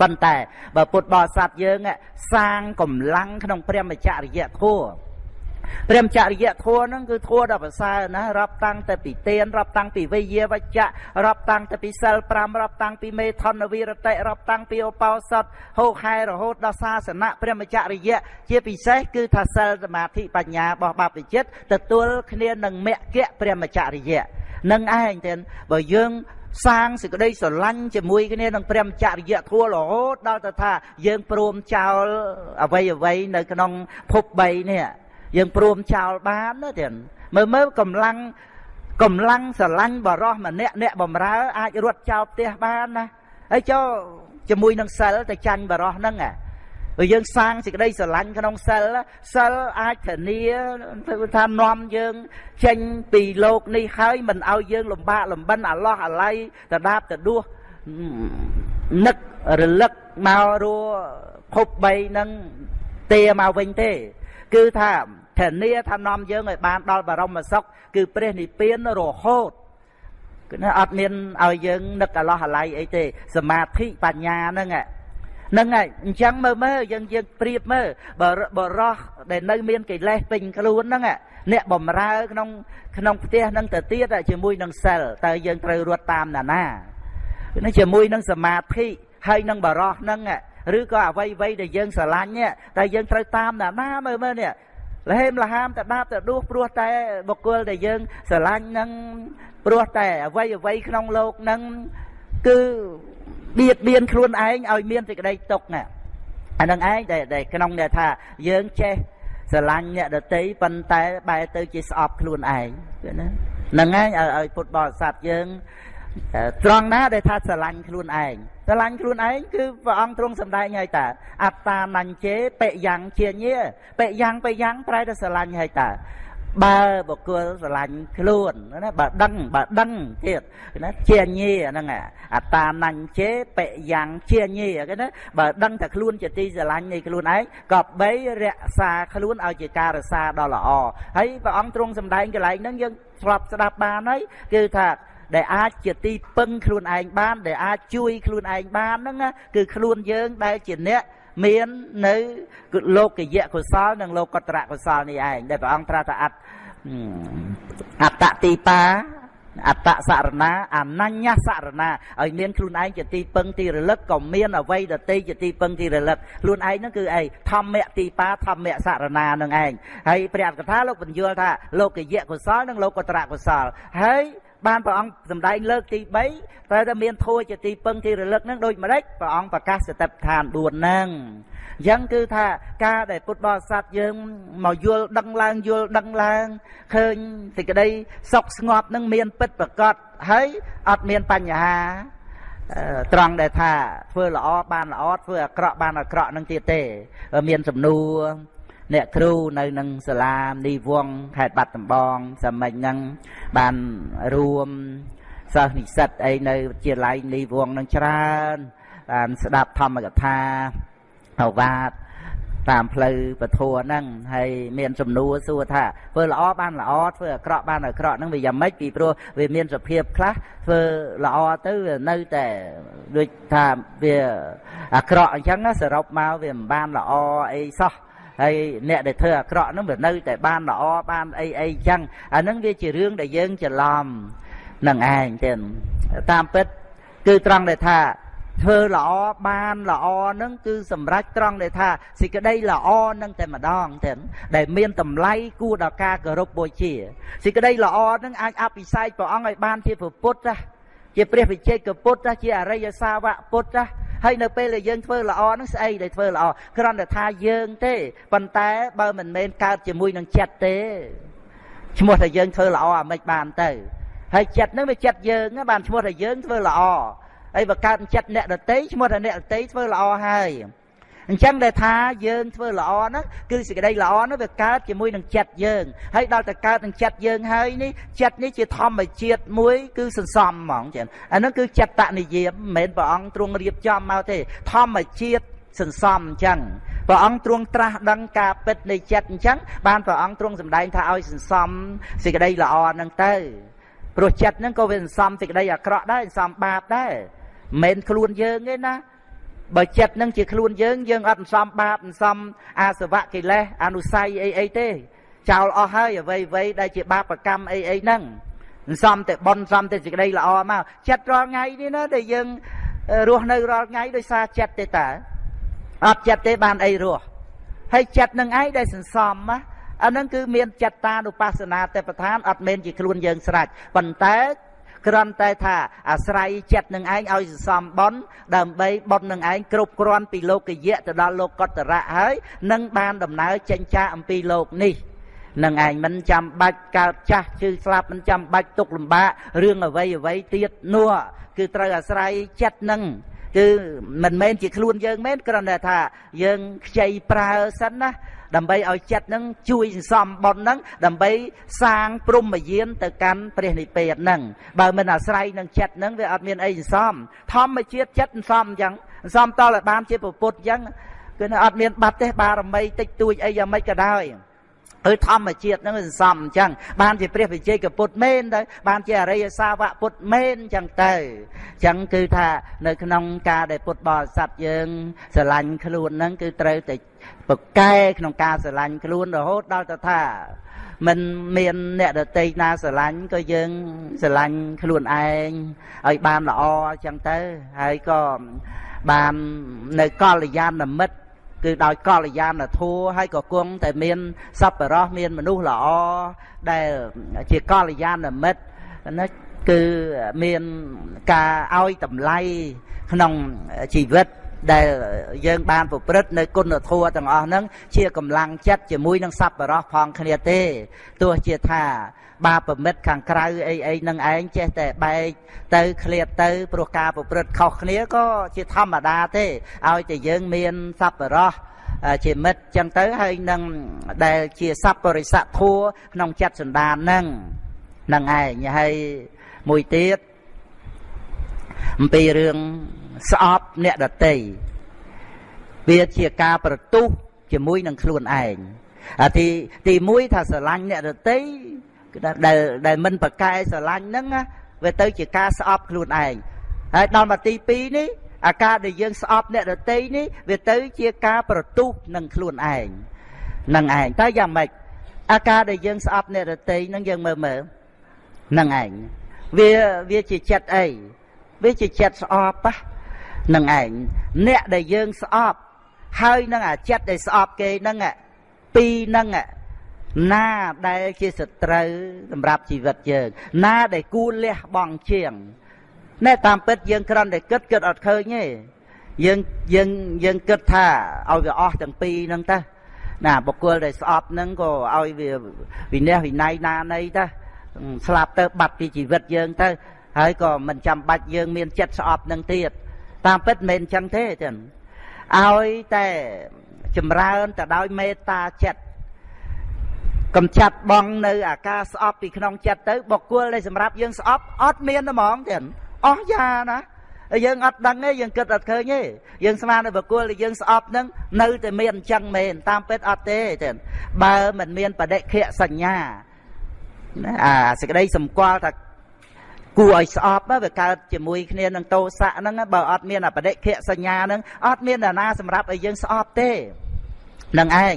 ប៉ុន្តែបើពុទ្ធបរិស័ទយើងសាងកម្លាំងក្នុងព្រះមច្ចរិយធម៌ព្រះមច្ចរិយធម៌ហ្នឹងគឺធម៌ដ៏ប្រសើរណារាប់តាំងតែពីទានរាប់តាំងពីវិយាវច្ចៈរាប់តាំងតែពីសិល5រាប់តាំងពីមេថនវិរតិរាប់តាំងពីឧបោសថហោខែរហូតដល់សាសនៈព្រះមច្ចរិយៈជាពិសេសគឺថាសិលសមាធិបញ្ញារបស់បព្វជិតទទួលគ្នានឹងមគ្គព្រះមច្ចរិយៈនឹងឯងទៀតបើយើង សាងសេចក្តីស្រឡាញ់ជាមួយគ្នានឹងព្រះមច្ចរិយធัวរហូតដល់ទៅថាយើងព្រមចោលអ្វីអ្វីនៅក្នុងភព3នេះយើងព្រមចោលបានណាទៀតមើលមើលកម្លាំងកម្លាំងស្រឡាញ់បរោះម្នាក់អ្នកបំរើអាចរត់ចោលផ្ទះបានណាហើយចុះជាមួយនឹងសិលទៅចាញ់បរោះហ្នឹងអា បើយើងសាងសេចក្តីស្រឡាញ់ក្នុងសិលសិលអាចធានាថានាំយើងចេញពីលោកនេះហើយមិនឲ្យយើងលំបាកលំបិនអាឡោះអាឡៃតដាបតដួសនឹករលឹកមករួភព3នឹងទេមកវិញទេ គឺថាធានាថានាំយើងឲ្យបានដល់បរមសុខគឺព្រះនិព្វានរហូតគឺអត់មានឲ្យយើងនឹកអាឡោះអាឡៃអីទេ សមាធិបញ្ញាហ្នឹង ហ្នឹងហើយអញ្ចឹងមើលមើលយើងយើងប្រៀបមើលបើបរោះដែលនៅមានកិលេសពេញខ្លួនហ្នឹងអ្នកបំរើក្នុងក្នុងផ្ទះហ្នឹងទៅទៀតជាមួយនឹងសិលតើយើងត្រូវរត់តាមណាណានេះជាមួយនឹងសមាធិហើយនឹងបរោះហ្នឹងឬក៏អ្វីអ្វីដែលយើងស្រឡាញ់តែយើងត្រូវតាមណាណាមើលមើលនេះលហេមលហាមតដាបតដួសព្រោះតែបុគ្គលដែលយើងស្រឡាញ់នឹងព្រោះតែអ្វីអ្វីក្នុងលោកនឹង គឺបៀតបៀនខ្លួនឯងឲ្យមានសេចក្តីទុកណាអានឹងឯងដែលក្នុងដែលថាយើងចេះស្រឡាញ់អ្នកដតីប៉ុន្តែបែរទៅជាស្អប់ខ្លួនឯងគឺណាហ្នឹងឯងឲ្យពុទ្ធបរិស័ទយើងត្រង់ណាដែលថាស្រឡាញ់ខ្លួនឯងស្រឡាញ់ខ្លួនឯងគឺព្រះអង្គទ្រង់សម្ដែងហើយតាអត្តានញ្ញេបិយ៉ាងជាញាបិយ៉ាងបិយ៉ាងប្រែទៅស្រឡាញ់ហើយតា បើបុគ្គលស្រឡាញ់ខ្លួនណាបើដឹងបើដឹងទៀតណាជាញេហ្នឹងអតានញ្ជេបយ៉ាងជាញេគេណាបើដឹងថាខ្លួនជាទីស្រឡាញ់នៃខ្លួនឯងក៏បីរក្សាខ្លួនឲ្យជាការរក្សាដ៏ល្អហើយព្រះអង្គទ្រង់សម្ដែងកន្លែងហ្នឹងយើងស្រាប់ស្ដាប់បានហើយគឺថាដែលអាចជាទីពឹងខ្លួនឯងបាន ដែលអាចជួយខ្លួនឯងបានហ្នឹងគឺខ្លួនយើងដែលជាអ្នកមាននៅលោកយៈកុសលនិងលោកតរៈកុសលនេះឯងដែលព្រះអង្គត្រាស់ថាអត្ត អត្តទីបាអត្តសរណាអនញ្ញសរណាឲ្យមានខ្លួនឯងជាទីពឹងទីរលឹកក៏មានអវ័យដតីជាទីពឹងទីរលឹកខ្លួនឯងហ្នឹងគឺអីធម្មៈទីបាធម្មៈសរណានឹងឯងហើយព្រះអត្តកថាលោកបញ្យល់ថាលោកយៈកុសលនិងលោកត្រៈកុសលហើយ បានព្រះអង្គសម្ដែងលើកទី3ត្រូវតែមានធัวជាទីពឹងទីរលឹកនឹងដូចម្ដេចព្រះអង្គប្រកាសសតិប្បដ្ឋាន4ហ្នឹងអញ្ចឹងគឺថាការដែលពុទ្ធបរិស័ទយើងមកយល់ដឹងឡើងយល់ដឹងឡើងឃើញសេចក្តីសុខស្ងប់នឹងមានពិតប្រកបហើយអត់មានបញ្ហាត្រង់ដែលថាធ្វើល្អបានល្អធ្វើអាក្រក់បានអាក្រក់នឹងទៀតទេ មានសំណួរ អ្នកគ្រូនៅនឹងសាលានីវងខេត្តបាត់ដំបងសមមិញហ្នឹងបានរួមសិស្សនិស្សិតអីនៅវិទ្យាល័យនីវងនឹងច្រើនបានស្ដាប់ធម្មកថាអវាទតាមផ្លូវពធហ្នឹងហើយមានសំណួរសួរថាធ្វើល្អបានល្អធ្វើអាក្រក់បានអាក្រក់ហ្នឹងវាយ៉ាងម៉េចពីព្រោះវាមានសភាពខ្លះធ្វើល្អទៅវានៅតែដូចថាវាអាក្រក់អញ្ចឹងសរុបមកវាមិនបានល្អអីសោះ ហើយអ្នកដែលធ្វើអាក្រក់ហ្នឹងវានៅតែបានល្អបានអីអីចឹងអាហ្នឹងវាជារឿងដែលយើងច្រឡំនឹងឯងទេតាមពិត គឺត្រង់ដែលថាធ្វើល្អបានល្អហ្នឹងគឺសម្រេចត្រង់ដែលថាសេចក្តីល្អហ្នឹងតែម្ដងទេដែលមានតម្លៃគួរដល់ការគោរពបូជាសេចក្តីល្អហ្នឹងអាចអភិសេកព្រះអង្គឲ្យបានជាពុទ្ធជាព្រះវិជ័យកពុទ្ធជាអរិយសាវកពុទ្ធ ហើយនៅពេលដែលយើងធ្វើល្អហ្នឹងស្អីដែលធ្វើល្អគ្រាន់តែថាយើងទេប៉ុន្តែបើមិនមែនកើតជាមួយនឹងចិត្តទេឈ្មោះថាយើងធ្វើល្អអាមិនបានទៅហើយចិត្តហ្នឹងវាចិត្តយើងបានឈ្មោះថាយើងធ្វើល្អហើយបើកើតចិត្តអ្នកដតីឈ្មោះថាអ្នកដតីធ្វើល្អហើយ អញ្ចឹងដែលថាយើងធ្វើល្អហ្នឹងគឺសេចក្តីល្អហ្នឹងវាកើតជាមួយនឹងចិត្តយើងហើយដល់តែកើតនឹងចិត្តយើងហើយនេះចិត្តនេះជាធម្មជាតិមួយ គឺសន្សំហ្មងចឹងអាហ្នឹងគឺចិត្តនិយមមិនមែនព្រះអង្គទ្រង់រៀបចំមកទេ ធម្មជាតិសន្សំអញ្ចឹងព្រះអង្គទ្រង់ត្រាស់ដឹងការពិតនៃចិត្តអញ្ចឹងបានព្រះអង្គទ្រង់សម្ដែងថាឲ្យសន្សំសេចក្តីល្អហ្នឹងទៅព្រោះចិត្តហ្នឹងក៏វាសន្សំសេចក្តីអាក្រក់ដែរសន្សំបាបដែរមិនមែនខ្លួនយើងទេណា បើចិត្តនឹងជាខ្លួនយើងយើងអត់សំបាបសំអាសវៈកិលេសអនុស័យអីអីទេ ចោលអស់ហើយអ្វីអ្វីដែលជាបាបកម្មអីអីហ្នឹងសំតែបនសំតែសេចក្តីល្អមកចិត្តរាល់ថ្ងៃនេះណាដែលយើងរស់នៅរាល់ថ្ងៃដោយសារចិត្តទេតើអត់ចិត្តទេបានអីរស់ហើយចិត្តនឹងឯងដែលសន្សំណាអានឹងគឺមានចិត្តតានុបស្សនាទេប្រធានអត់មែនជាខ្លួនយើងស្រេចប៉ុន្តែ គ្រាន់តែថាអាស្រ័យចិត្តនឹងឯងឲ្យសន្សំបន់ដើម្បីបន់នឹងឯងគ្រប់គ្រាន់ពីលោកយៈទៅដល់លោកកតរៈហើយនឹងបានដំណើរចេញចាកអំពីលោកនេះនឹងឯងមិនចាំបាច់កើតចាស់ជឿស្លាប់មិនចាំបាច់ទុកលំបាករឿងអ្វីអ្វីទៀតនោះគឺត្រូវអាស្រ័យចិត្តនឹងគឺមិនមែនជាខ្លួនយើងមែនគ្រាន់តែថាយើងខ្ចីប្រើសិនណា ដើម្បីឲ្យចិត្តនឹងជួយសន្សំបុណ្យនឹងដើម្បីសាងព្រំយានទៅកាន់ព្រះនិព្វាននឹងបើមិនអាស្រ័យនឹងចិត្តនឹងវាអត់មានអីសន្សំធម្មជាតិចិត្តសន្សំអញ្ចឹងសន្សំតឲ្យបានជាពុទ្ធអញ្ចឹងគឺអត់មានបាត់ទេបារមីតិចតួចអីយ៉ាងម៉េចក៏ដោយគឺធម្មជាតិហ្នឹងសន្សំអញ្ចឹងបានជាព្រះវិជ័យកពុទ្ធមែនទៅបានជាអរិយសាវកពុទ្ធមែនអញ្ចឹងទៅអញ្ចឹងគឺថានៅក្នុងការដែលពុទ្ធបរិស័ទយើងស្រឡាញ់ខ្លួនហ្នឹងគឺត្រូវតែ ប្រកែក្នុងការស្រឡាញ់ខ្លួនរហូតដល់ទៅថាមិនមានអ្នកដតីណាស្រឡាញ់ក៏យើងស្រឡាញ់ខ្លួនឯងឲ្យបានល្អអញ្ចឹងទៅ ហើយក៏បាននៅកល្យាណមិត្តគឺដោយកល្យាណធัวហើយក៏គង់តែមានសប្បុរសមានមនុស្សល្អដែលជាកល្យាណមិត្តណាគឺមានការឲ្យតម្លៃក្នុងជីវិត ដែលយើងបានប្រព្រឹត្តនៅគុណធម៌ទាំងអស់ហ្នឹងជាកម្លាំងចិត្តជាមួយនឹងសប្បុរសផងគ្នាទេទោះជាថាបាបមិត្តខាងក្រៅអីអីនឹងឯងចេះតែបែកទៅឃ្លាតទៅព្រោះការប្រព្រឹត្តខុសគ្នាក៏ជាធម្មតាទេឲ្យតែយើងមានសប្បុរសជាមិត្តចឹងទៅហើយនឹងដែលជាសប្បរិស័ទធัวក្នុងចិត្តសន្តានហ្នឹងនឹងឯងហើយមួយទៀតអំពីរឿង ស្អប់អ្នកដតីវាជាការប្រទុះជាមួយនឹងខ្លួនឯងអាទីទី1ថាស្រឡាញ់អ្នកដតីដែលដែលមិនប្រកែស្រឡាញ់ហ្នឹងវាទៅជាការស្អប់ខ្លួនឯងហើយដល់មកទី2នេះអាការដែលយើងស្អប់អ្នកដតីនេះវាទៅជាការប្រទុះនឹងខ្លួនឯងនឹងឯងតើយ៉ាងម៉េចអាការដែលយើងស្អប់អ្នកដតីនឹងយើងមើលមើលនឹងឯងវាវាជាចិត្តអីវាជាចិត្តស្អប់ហ្នឹងឯងអ្នកដែលយើងស្អប់ហើយនឹងអាចិត្តដែលស្អប់គេហ្នឹងពីរហ្នឹងណាដែលជាសត្រូវសម្រាប់ជីវិតយើង ណាដែលគួរលះបង់ជាងណែតាមពិតយើងគ្រាន់តែគិតគិតអត់ឃើញទេយើងយើងយើងគិតថាឲ្យវាអស់ទាំងពីរហ្នឹងទៅណាបុគ្គលដែលស្អប់ហ្នឹងក៏ឲ្យវាវិន័យវិន័យណានៃទៅស្លាប់ទៅបាត់ពីជីវិតយើងទៅហើយក៏មិនចាំបាច់យើងមានចិត្តស្អប់នឹងទៀត តាមពិតមិនមែនអញ្ចឹងទេចឹងឲ្យតែចម្រើនទៅដោយមេត្តាចិត្តកំចាត់បងនៅអាការស្អប់ពីក្នុងចិត្តទៅបុគ្គលដែលសម្រាប់យើងស្អប់អត់មានហ្មងទេអស់យ៉ាណាយើងអត់ដឹងទេយើងគិតអត់ឃើញទេយើងស្មាននៅបុគ្គលដែលយើងស្អប់នឹងនៅតែមានអញ្ចឹងមែនតាមពិតអត់ទេទេបើមិនមានបដិខៈសញ្ញាអាសេចក្តីសម្គាល់ថា គួរឲ្យស្អប់វាកើតជាមួយគ្នានឹងតោសៈហ្នឹងបើអត់មានអបដិខៈសញ្ញាហ្នឹងអត់មានណាសម្រាប់ឲ្យយើងស្អប់ទេនឹងឯង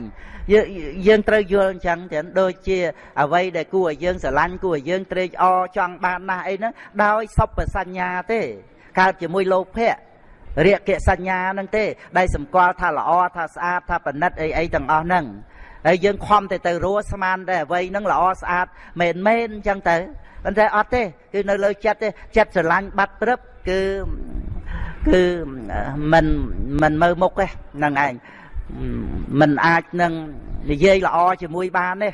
យើងត្រូវយល់អញ្ចឹងទាំងដូចជាអ្វីដែលគួរឲ្យយើងស្រឡាញ់គួរឲ្យយើងត្រេកអរចង់បានណាស់អីហ្នឹងដោយសុបសញ្ញាទេកើតជាមួយលោភៈរាគៈសញ្ញាហ្នឹងទេ ដែលសម្គាល់ថាល្អថាស្អាតថាប្រណិតអីអីទាំងអស់ហ្នឹងហើយយើងខំតែទៅរស់ស្មានតែអ្វីហ្នឹងល្អស្អាតមែនមែនអញ្ចឹងទៅ ប៉ុន្តែអត់ទេគឺនៅលើចិត្តទេចិត្តស្រឡាញ់បាត់ព្រឹបគឺគឺមិនមិនមើលមុខទេហ្នឹងឯងមិនអាចនឹងនិយាយល្អជាមួយបានទេ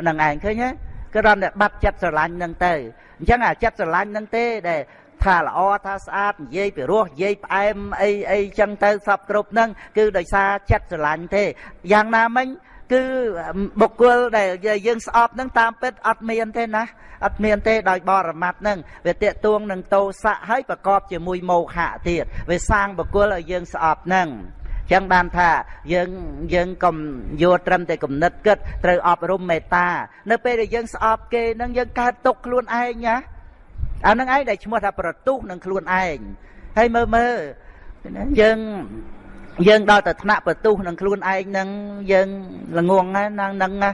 ហ្នឹងឯងឃើញទេគឺដល់តែបាត់ចិត្តស្រឡាញ់ហ្នឹងទៅអញ្ចឹងអាចិត្តស្រឡាញ់ហ្នឹងទេដែលថាល្អថាស្អាតនិយាយពីរោះនិយាយផ្អែមអីអីចឹងទៅសពគ្រប់ហ្នឹងគឺដោយសារចិត្តស្រឡាញ់ទេយ៉ាងណាមិញ គឺបុគ្គលដែលយើងស្អប់នឹងតាមពិតអត់មានទេណាអត់មានទេដោយបរមត្តនឹងវាតេតួងនឹងតោសៈហើយប្រកបជាមួយមោហៈទៀតវាសាងបុគ្គលឲ្យយើងស្អប់នឹងចឹងបានថាយើងយើងកុំយកត្រឹមតែគំនិតគិតត្រូវអប់រំមេត្តា នៅពេលដែលយើងស្អប់គេនឹងយើងកើតទុកខ្លួនឯងណាអានឹងឯងដែលឈ្មោះថាប្រទុះនឹងខ្លួនឯងហើយមើលមើលយើង យើងដល់តែថ្នាក់បន្ទុះនឹងខ្លួនឯងនឹងយើងល្ងងហ្នឹងហ្នឹងណា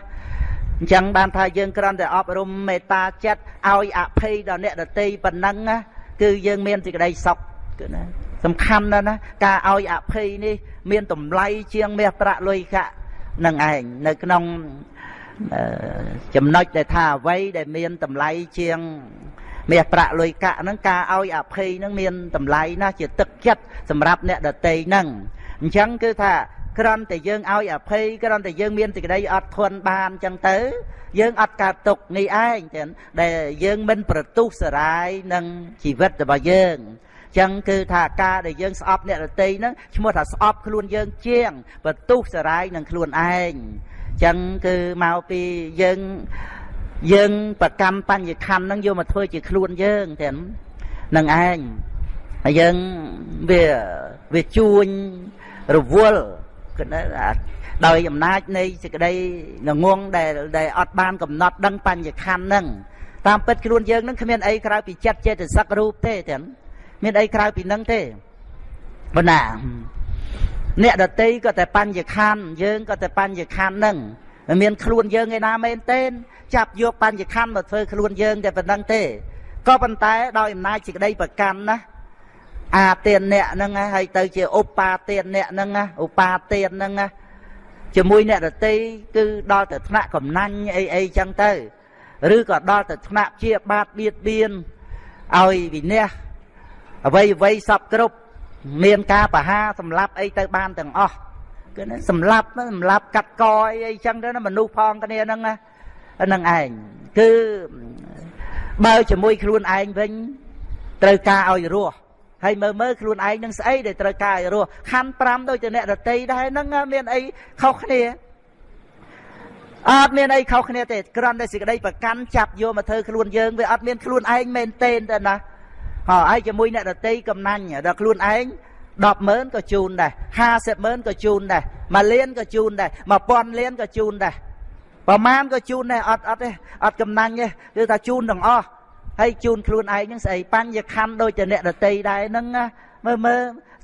អញ្ចឹងបានថាយើងគ្រាន់តែអប់រំមេត្តាចិត្តឲ្យអភ័យដល់អ្នកដតីប៉ុណ្ណឹងណាគឺយើងមានសេចក្តីសុខគឺណាសំខាន់ណាស់ណាការឲ្យអភ័យនេះ មានតម្លៃជាងមាសប្រាក់លុយកាក់នឹងឯងនៅក្នុងចំណុចដែលថាអ្វីដែលមានតម្លៃជាងមាសប្រាក់លុយកាក់ហ្នឹងការឲ្យអភ័យហ្នឹងមានតម្លៃណាស់ជាទឹកចិត្តសម្រាប់អ្នកដតីហ្នឹង អញ្ចឹងគឺថាគ្រាន់តែយើងឲ្យអភ័យគ្រាន់តែយើងមានសេចក្តីអត់ធន់បានអញ្ចឹងទៅ យើងអត់កើតទុកនេះឯងទាំងដែលយើងមិនប្រទុះសរាយនឹងជីវិតរបស់យើងចឹងគឺថាការដែលយើងស្អប់អ្នករតីហ្នឹងឈ្មោះថាស្អប់ខ្លួនយើងជាងបន្ទុះសរាយនឹងខ្លួនឯងចឹងគឺមកពីយើងយើងប្រកម្មបញ្ញខណ្ឌហ្នឹងយកមកធ្វើជាខ្លួនយើងទាំងនឹងឯងហើយយើងវាវាជួញ រវល់គឺដោយអំណាចនៃសេចក្តីងងងដែលដែលអត់បានកំណត់ដឹងបញ្ញខណ្ឌហ្នឹងតាមពិតខ្លួនយើងនឹងគ្មានអីក្រៅពីចិត្តចេតសិករូបទេទាំងមានអីក្រៅពីនឹងទេបណ្ណាអ្នកដតីក៏តែបញ្ញខណ្ឌយើងក៏តែបញ្ញខណ្ឌហ្នឹងមិនមានខ្លួនយើងឯណាមែនទេចាប់យកបញ្ញខណ្ឌមកធ្វើខ្លួនយើងតែប៉ុណ្្នឹងទេក៏ប៉ុន្តែដោយអំណាចសេចក្តីប្រកាន់ណា អាទានអ្នកហ្នឹងហើយទៅជាឧបាទានអ្នកហ្នឹងឧបាទានហ្នឹងជាមួយអ្នកដតីគឺដល់ទៅថ្នាក់កំណាញ់អីអីចឹងទៅឬក៏ដល់ទៅថ្នាក់ជាបាតបៀតបៀនឲ្យវិន័យអ្វីអ្វីសពគ្រប់មានការបហាសម្លាប់អីទៅបានទាំងអស់គឺសម្លាប់សម្លាប់កាត់កអីអីចឹងទៅណាមនុស្សផងគ្នាហ្នឹងហ្នឹងឯងគឺបើជាមួយខ្លួនឯងវិញត្រូវការឲ្យរស់ ហើយមើលមើលខ្លួនឯងនឹងស្អីដែលត្រូវការឲ្យរស់ខណ្ឌ5ដូចជាអ្នករតីដែរហ្នឹងមានអីខុសគ្នាអត់មានអីខុសគ្នាទេគ្រាន់តែសេចក្តីប្រកាន់ចាប់យកមកធ្វើខ្លួនយើងវាអត់មានខ្លួនឯងមែនទេទេណាហើយជាមួយអ្នករតីកំណាញ់ដល់ខ្លួនឯង100000ក៏ជូនដែរ50000ក៏ជូនដែរ1លានក៏ជូនដែរ1000លានក៏ជូនដែរប្រមាណក៏ជូនដែរអត់អត់ទេអត់កំណាញ់ទេគឺថាជូនទាំងអស់ ហើយជូនខ្លួនឯងហ្នឹងស្អីបញ្ញខណ្ឌដូចជាអ្នកដតីដែរហ្នឹងមើលមើល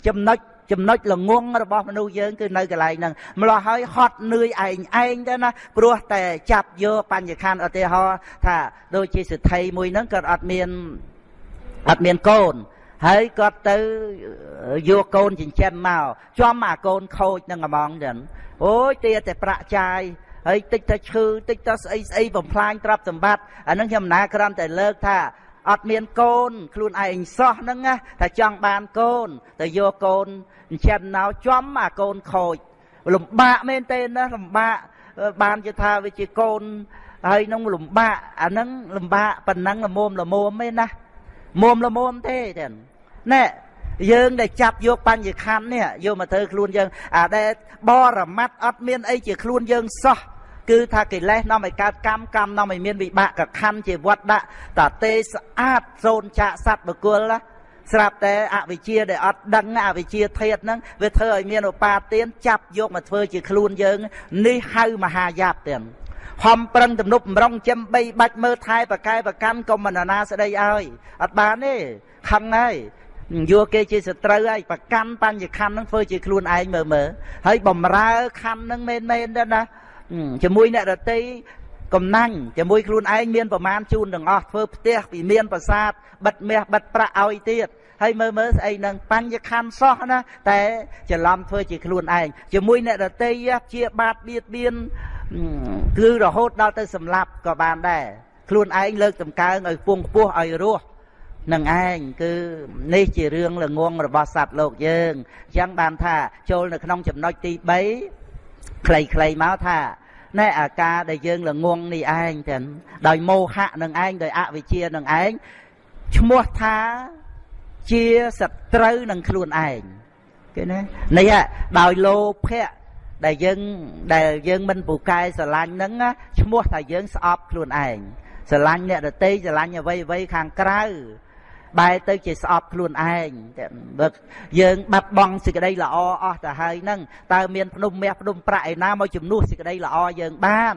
ចំណុចចំណុចល្ងងរបស់មនុស្សយើងគឺនៅកន្លែងហ្នឹងម្លោះហើយហត់នឿយឯងឯងទៅណាព្រោះតែចាប់យកបញ្ញខណ្ឌឧទាហរណ៍ថាដូចជាសិទ្ធិមួយហ្នឹងគាត់អត់មានអត់មានកូនហើយគាត់ទៅយកកូនចិញ្ចឹមមកចំអាកូនខូចនឹងហ្មងចឹងអូយទាតែប្រាក់ចាយ ហើយតិចទៅឈឺតិចទៅស្អីស្អីបំផ្លាញទ្រព្យសម្បត្តិអានឹងខ្ញុំណាក្រំតែលើកថាអត់មានកូន ខ្លួនឯងសោះហ្នឹងណាតែចង់បានកូនទៅយកកូនចិញ្ចឹមណៅចំអាកូនខូចលំបាកមែនទេណាលំបាកបានជាថាវាជាកូនហើយនឹងលំបាកអាហ្នឹងលំបាកប៉ុណ្ណឹងល្មមល្មមទេណាមុំល្មមទេទេណែយើងដែលចាប់យកបញ្ញខណ្ឌនេះយកមកធ្វើខ្លួនយើង អាដែលបរមត្តអត់មានអីជាខ្លួនយើងសោះ គឺថាកិលេសនាំឲ្យកើតកម្មកម្មនាំឲ្យមានវិបាកកខណ្ឌជាវត្តដាក់តទេស្អាតសូនចាកសัตว์បុគ្គលណាស្រាប់តែអវិជ្ជាដែលអត់ដឹងអវិជ្ជាធាតហ្នឹងវាធ្វើឲ្យមានឧបាទានចាប់យកមកធ្វើជាខ្លួនយើងនេះហៅមហាយាបទាំងហំប្រឹងទំនប់បំរុងចិមបីបាច់មើលថែប្រកែប្រកាន់កុំមនណាស្ដីឲ្យអត់បានទេខឹងហើយយកគេជាសត្រូវហើយប្រកាន់បញ្ញខណ្ឌនឹងធ្វើជាខ្លួនឯងមើលមើលហើយបំរើខណ្ឌនឹងមែនមែនទៅណា ជាមួយអ្នករតីកំណាញ់ជាមួយខ្លួនឯងមានប្រមាណជូនទាំងអស់ធ្វើផ្ទះពីមានប្រាសាទបិទមាសបិទប្រាក់ឲ្យទៀតហើយមើលមើលស្អីនឹងបញ្ញខណ្ឌសោះណាតែច្រឡំធ្វើជាខ្លួនឯងជាមួយអ្នករតីជាបាតបៀតបៀនគឺរហូតដល់ទៅសម្លាប់ក៏បានដែរខ្លួនឯងលើកតម្កើងឲ្យពងខ្ពស់ឲ្យរស់នឹងឯងគឺនេះជារឿងល្ងងរបស់សត្វលោកយើងអញ្ចឹងបានថាចូលនៅក្នុងចំណុចទី3 ខ្លីៗមកថាណែអាការដែលយើងល្ងងនេះឯងទាំងដោយមោហៈនឹងឯងដោយអវិជ្ជានឹងឯងឈ្មោះថាជាសត្រូវនឹងខ្លួនឯងគេណានេះដោយលោភៈដែលយើងដែលយើងមិនពូកែស្រឡាញ់ហ្នឹងឈ្មោះថាយើងស្អប់ខ្លួនឯងស្រឡាញ់អ្នកដតីស្រឡាញ់អ្វីអ្វីខាងក្រៅ បែរទៅជាស្អប់ខ្លួនឯងបើយើងបាត់បង់សេចក្តីល្អអស់ទៅហើយហ្នឹងតើមានភ្នំមាសភ្នំប្រាក់ឯណាមកជំនួសសេចក្តីល្អយើងបាន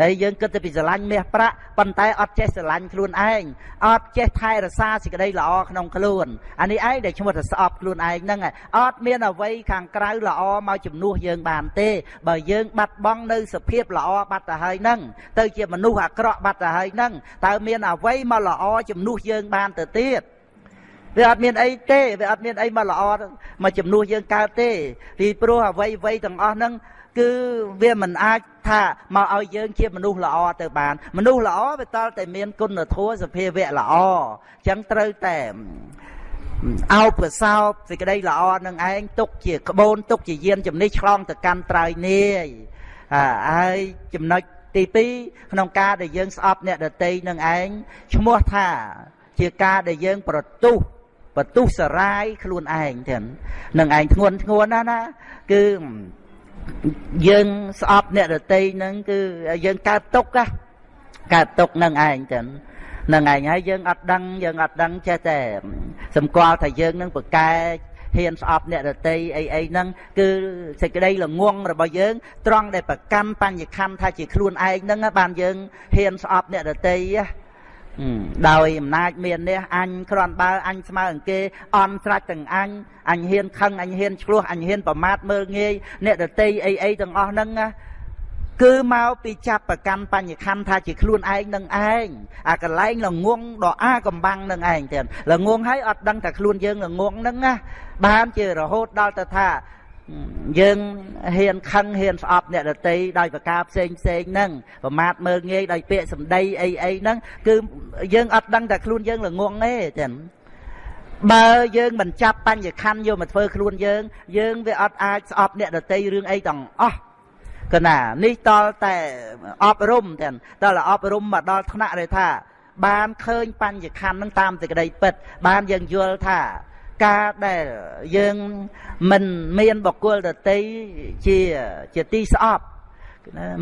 ហើយយើងគិតទៅពីស្រឡាញ់មាសប្រាក់ប៉ុន្តែអត់ចេះស្រឡាញ់ខ្លួនឯងអត់ចេះថែរក្សាសេចក្តីល្អក្នុងខ្លួនអានេះឯងដែលឈ្មោះថាស្អប់ខ្លួនឯងហ្នឹងអត់មានអ្វីខាងក្រៅល្អមកជំនួសយើងបានទេបើយើងបាត់បង់នៅសភាពល្អបាត់ទៅហើយហ្នឹងទៅជាមនុស្សអាក្រក់បាត់ទៅហើយហ្នឹងតើមានអ្វីមកល្អជំនួសយើងបានទៅទៀតវាអត់មានអីទេវាអត់មានអីមកល្អមកជំនួសយើងកើតទេពីព្រោះអ្វីអ្វីទាំងអស់ហ្នឹង គឺវាមិនអាចថាមកឲ្យយើងជាមនុស្សល្អទៅបាន មនុស្សល្អវាតល់តែមានគុណធម៌សភាវៈល្អអញ្ចឹងត្រូវតែអោបប្រសោបសេចក្តីល្អនឹងឯងទុកជាក្បូនទុកជាយានជំនិះឆ្លងទៅកាន់ត្រៃនាយហើយចំណុចទី2ក្នុងការដែលយើងស្អប់អ្នកដតីនឹងឯងឈ្មោះថាជាការដែលយើងប្រទុះប្រទុះសរាយខ្លួនឯងទាំងនឹងឯងធ្ងន់ធ្ងរណាស់ណាគឺ យើងស្អប់អ្នករតីហ្នឹងគឺយើងកើតទុកណាកើតទុកនឹងឯងចឹងនឹងឯងហើយយើងអត់ដឹងយើងអត់ដឹងចេះតែសម្គាល់ថាយើងនឹងប្រកែហ៊ានស្អប់អ្នករតីអីអីហ្នឹងគឺសេចក្តីល្ងងរបស់យើងត្រង់ដែលប្រកាន់បញ្ញខណ្ឌថាជាខ្លួនឯងហ្នឹងបានយើងហ៊ានស្អប់អ្នករតីណា ដោយអំណាចមាននេះអញគ្រាន់បើអញស្មើអង្គគេអន់ស្រាច់ទាំងអញអញហ៊ានខឹងអញហ៊ានឆ្លោះអញហ៊ានប្រមាថមើលងាយអ្នកដតីអីអីទាំងអស់ហ្នឹងណាគឺមកពីចាប់ប្រកាន់បញ្ញខណ្ឌថាជាខ្លួនឯងនឹងឯងអាកលែងល្ងងដ៏អាកំបាំងនឹងឯងទៀតល្ងងហើយអត់ដឹងតែខ្លួនយើងល្ងងហ្នឹងណាបានជារហូតដល់ទៅថា យើងហ៊ានខឹងហ៊ានស្អប់អ្នកដតីដោយប្រការផ្សេងផ្សេងហ្នឹងប្រមាថមើលងាយដោយពាក្យសម្ដីអីអីហ្នឹងគឺយើងអត់ដឹងតែខ្លួនយើងល្ងងទេចឹងបើយើងមិនចាប់បញ្ញខណ្ឌយកមកធ្វើខ្លួនយើង យើងវាអត់អាចស្អប់អ្នកដតីរឿងអីទាំងអស់កណានេះតលតែអប់រំទាំងតលអប់រំមកដល់ថ្នាក់ដែលថា បានឃើញបញ្ញខណ្ឌនឹងតាមសេចក្តីពិត បានយើងយល់ថា ការដែលយើងមិនមានបកគលដតីជាជាទីស្អប់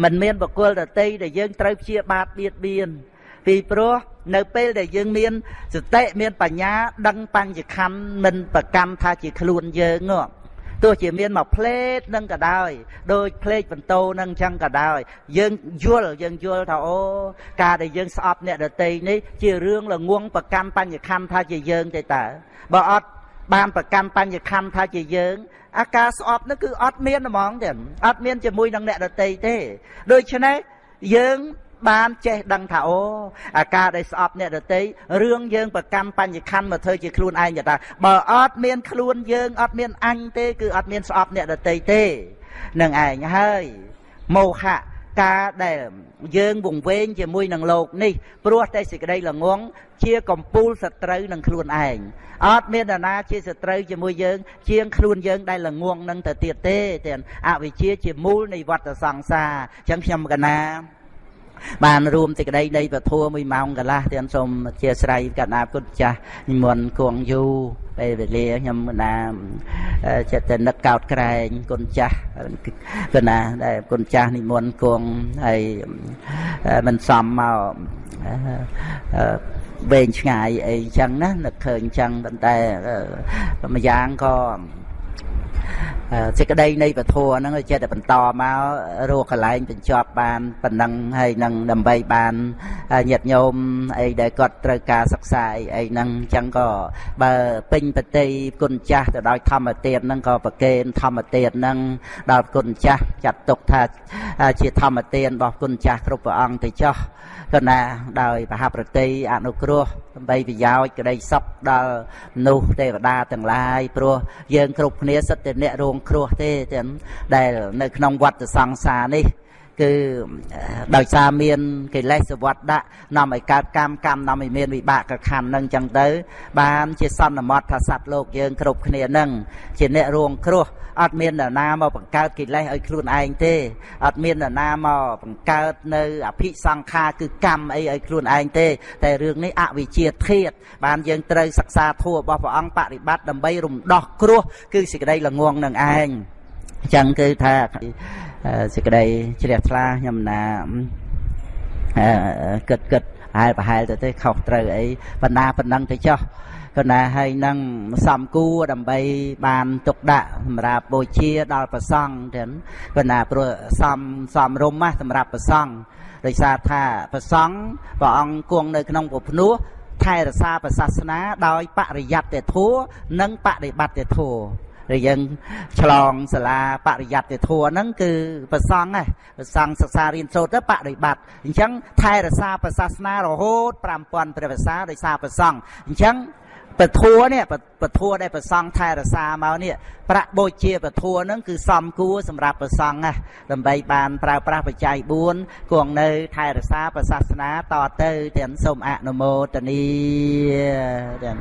មិនមានបកគលដតីដែលយើងត្រូវព្យាបាទបៀតបៀនពីព្រោះនៅពេលដែលយើងមានសតិមានបញ្ញា ដឹងបញ្ញខណ្ឌមិនប្រកម្មថាជាខ្លួនយើងទោះជាមានមកផ្លេតនឹងក៏ដោយដូចផ្លេតបន្ទោនឹងអញ្ចឹងក៏ដោយយើងយល់យើងយល់ថាអូការដែលយើងស្អប់អ្នកដតីនេះជារឿងល្ងងប្រកម្មបញ្ញខណ្ឌថាជាយើងទេតើបើអត់ បានប្រកាន់បញ្ញខណ្ឌថាជាយើង អាការស្អប់នោះគឺអត់មានហ្មងទេអត់មានជាមួយនឹងអ្នកដតីទេដូច្នេះយើងបានចេះដឹងថាអូអាការដែលស្អប់អ្នកដតីរឿងយើងប្រកាន់បញ្ញខណ្ឌមកធ្វើជាខ្លួនឯងទៅថាបើអត់មានខ្លួនយើងអត់មានអញទេគឺអត់មានស្អប់អ្នកដតីទេនឹងឯងហើយមោហៈ ការដែលយើងវង្វេងជាមួយនឹងលោកនេះព្រោះតែសេចក្តីល្ងងជាកំពូលសត្រូវនឹងខ្លួនឯងអត់មាននរណាជាសត្រូវជាមួយយើង ជាងខ្លួនយើងដែលល្ងងនឹងទៅទៀតទេទាំងអវិជ្ជាជាមូលនៃវដ្តសង្សារអញ្ចឹងខ្ញុំកណា បានរួមសេចក្តីនៃពធัว1ម៉ោងកន្លះទៀតសូមអធិស្ឋានកណ្ដាពុទ្ធចាស់និមន្តគង់យូរពេលវេលាខ្ញុំណាចិត្តតែនឹកកោតក្រែងគុណចាស់គុណណាដែលគុណចាស់និមន្តគង់ហើយមិនសមមកវែងឆ្ងាយអីចឹងណានឹកឃើញចឹងប៉ុន្តែម្យ៉ាងក៏ សេចក្តីនៃពធហ្នឹងចេះតែបន្តមករកកន្លែងបញ្ចប់បានប៉ុណ្ណឹងហើយនឹងដើម្បីបានញាតិញោមអីដែលគាត់ត្រូវការសិក្សាអីអីហ្នឹងអញ្ចឹងក៏បើពេញបតីគុណចាស់ទៅដោយធម្មទានហ្នឹងក៏ប្រកេនធម្មទានហ្នឹងដល់គុណចាស់ចាត់ទុកថាជាធម្មទានរបស់គុណចាស់គ្រប់ព្រះអង្គទៅចោះ ក៏ណាដោយប្រហាប្រតិអនុគ្រោះដើម្បីប្រយោជន៍ក្តីសុខដល់មនុស្សទេវតាទាំងឡាយព្រោះយើងគ្រប់គ្នាសិតតែអ្នករងគ្រោះទេទាំងដែលនៅក្នុងវដ្តសង្សារនេះ គឺដោយសារមានកិលេសវត្តដាក់នាំឲ្យកើតកម្មកម្មនាំឲ្យមានវិបាកខណ្ឌនឹងចឹងទៅ បានជាសន្មត់ថាសត្វលោកយើងគ្រប់គ្នានឹងជាអ្នករងគ្រោះអត់មាននរណាមកបង្កើតកិលេសឲ្យខ្លួនឯងទេអត់មាននរណាមកបង្កើតនៅអភិសង្ខារគឺកម្មអីឲ្យខ្លួនឯងទេ តែរឿងនេះអវិជ្ជាធាតបានយើងត្រូវសិក្សាធัวរបស់ព្រះអង្គបប្រតិបត្តិដើម្បីរំដោះគ្រោះគឺសេចក្តីល្ងងនឹងឯងអញ្ចឹងគឺថា សេចក្តីជ្រះថ្លាខ្ញុំណាគិតគិតប្រហែលប្រហែលទៅទេខុសត្រូវអីបណ្ណាប៉ុណ្ណឹងទៅចុះក៏ណាហើយនឹងសំគួរដើម្បីបានទុកដាក់សម្រាប់បូជាដល់ព្រះសង្ឃទាំងក៏ណាព្រោះសំសំរុំណាសម្រាប់ព្រះសង្ឃដោយសារថាព្រះសង្ឃព្រះអង្គគង់នៅក្នុងពុភ្នោះថែរក្សាព្រះសាសនាដោយបរិយត្តិធัวនិងបដិបត្តិធัว ដែលយើងឆ្លងសាលាបរិយត្តិធัวហ្នឹងគឺប្រសង់ហ្នឹងប្រសង់សិក្សារៀនសូត្រទៅបដិបត្តិអញ្ចឹងថែរក្សាព្រះសាសនារហូត5000ព្រះវសាដោយសារប្រសង់អញ្ចឹងពធัวនេះពធัวដែលប្រសង់ថែរក្សាមកនេះប្រាក់បូជាពធัวហ្នឹងគឺសំគួរសម្រាប់ប្រសង់ណាដើម្បីបានប្រើប្រាស់បច្ច័យ4គង់នៅថែរក្សាព្រះសាសនាតទៅទាំងសូមអនុមោទនីទាំង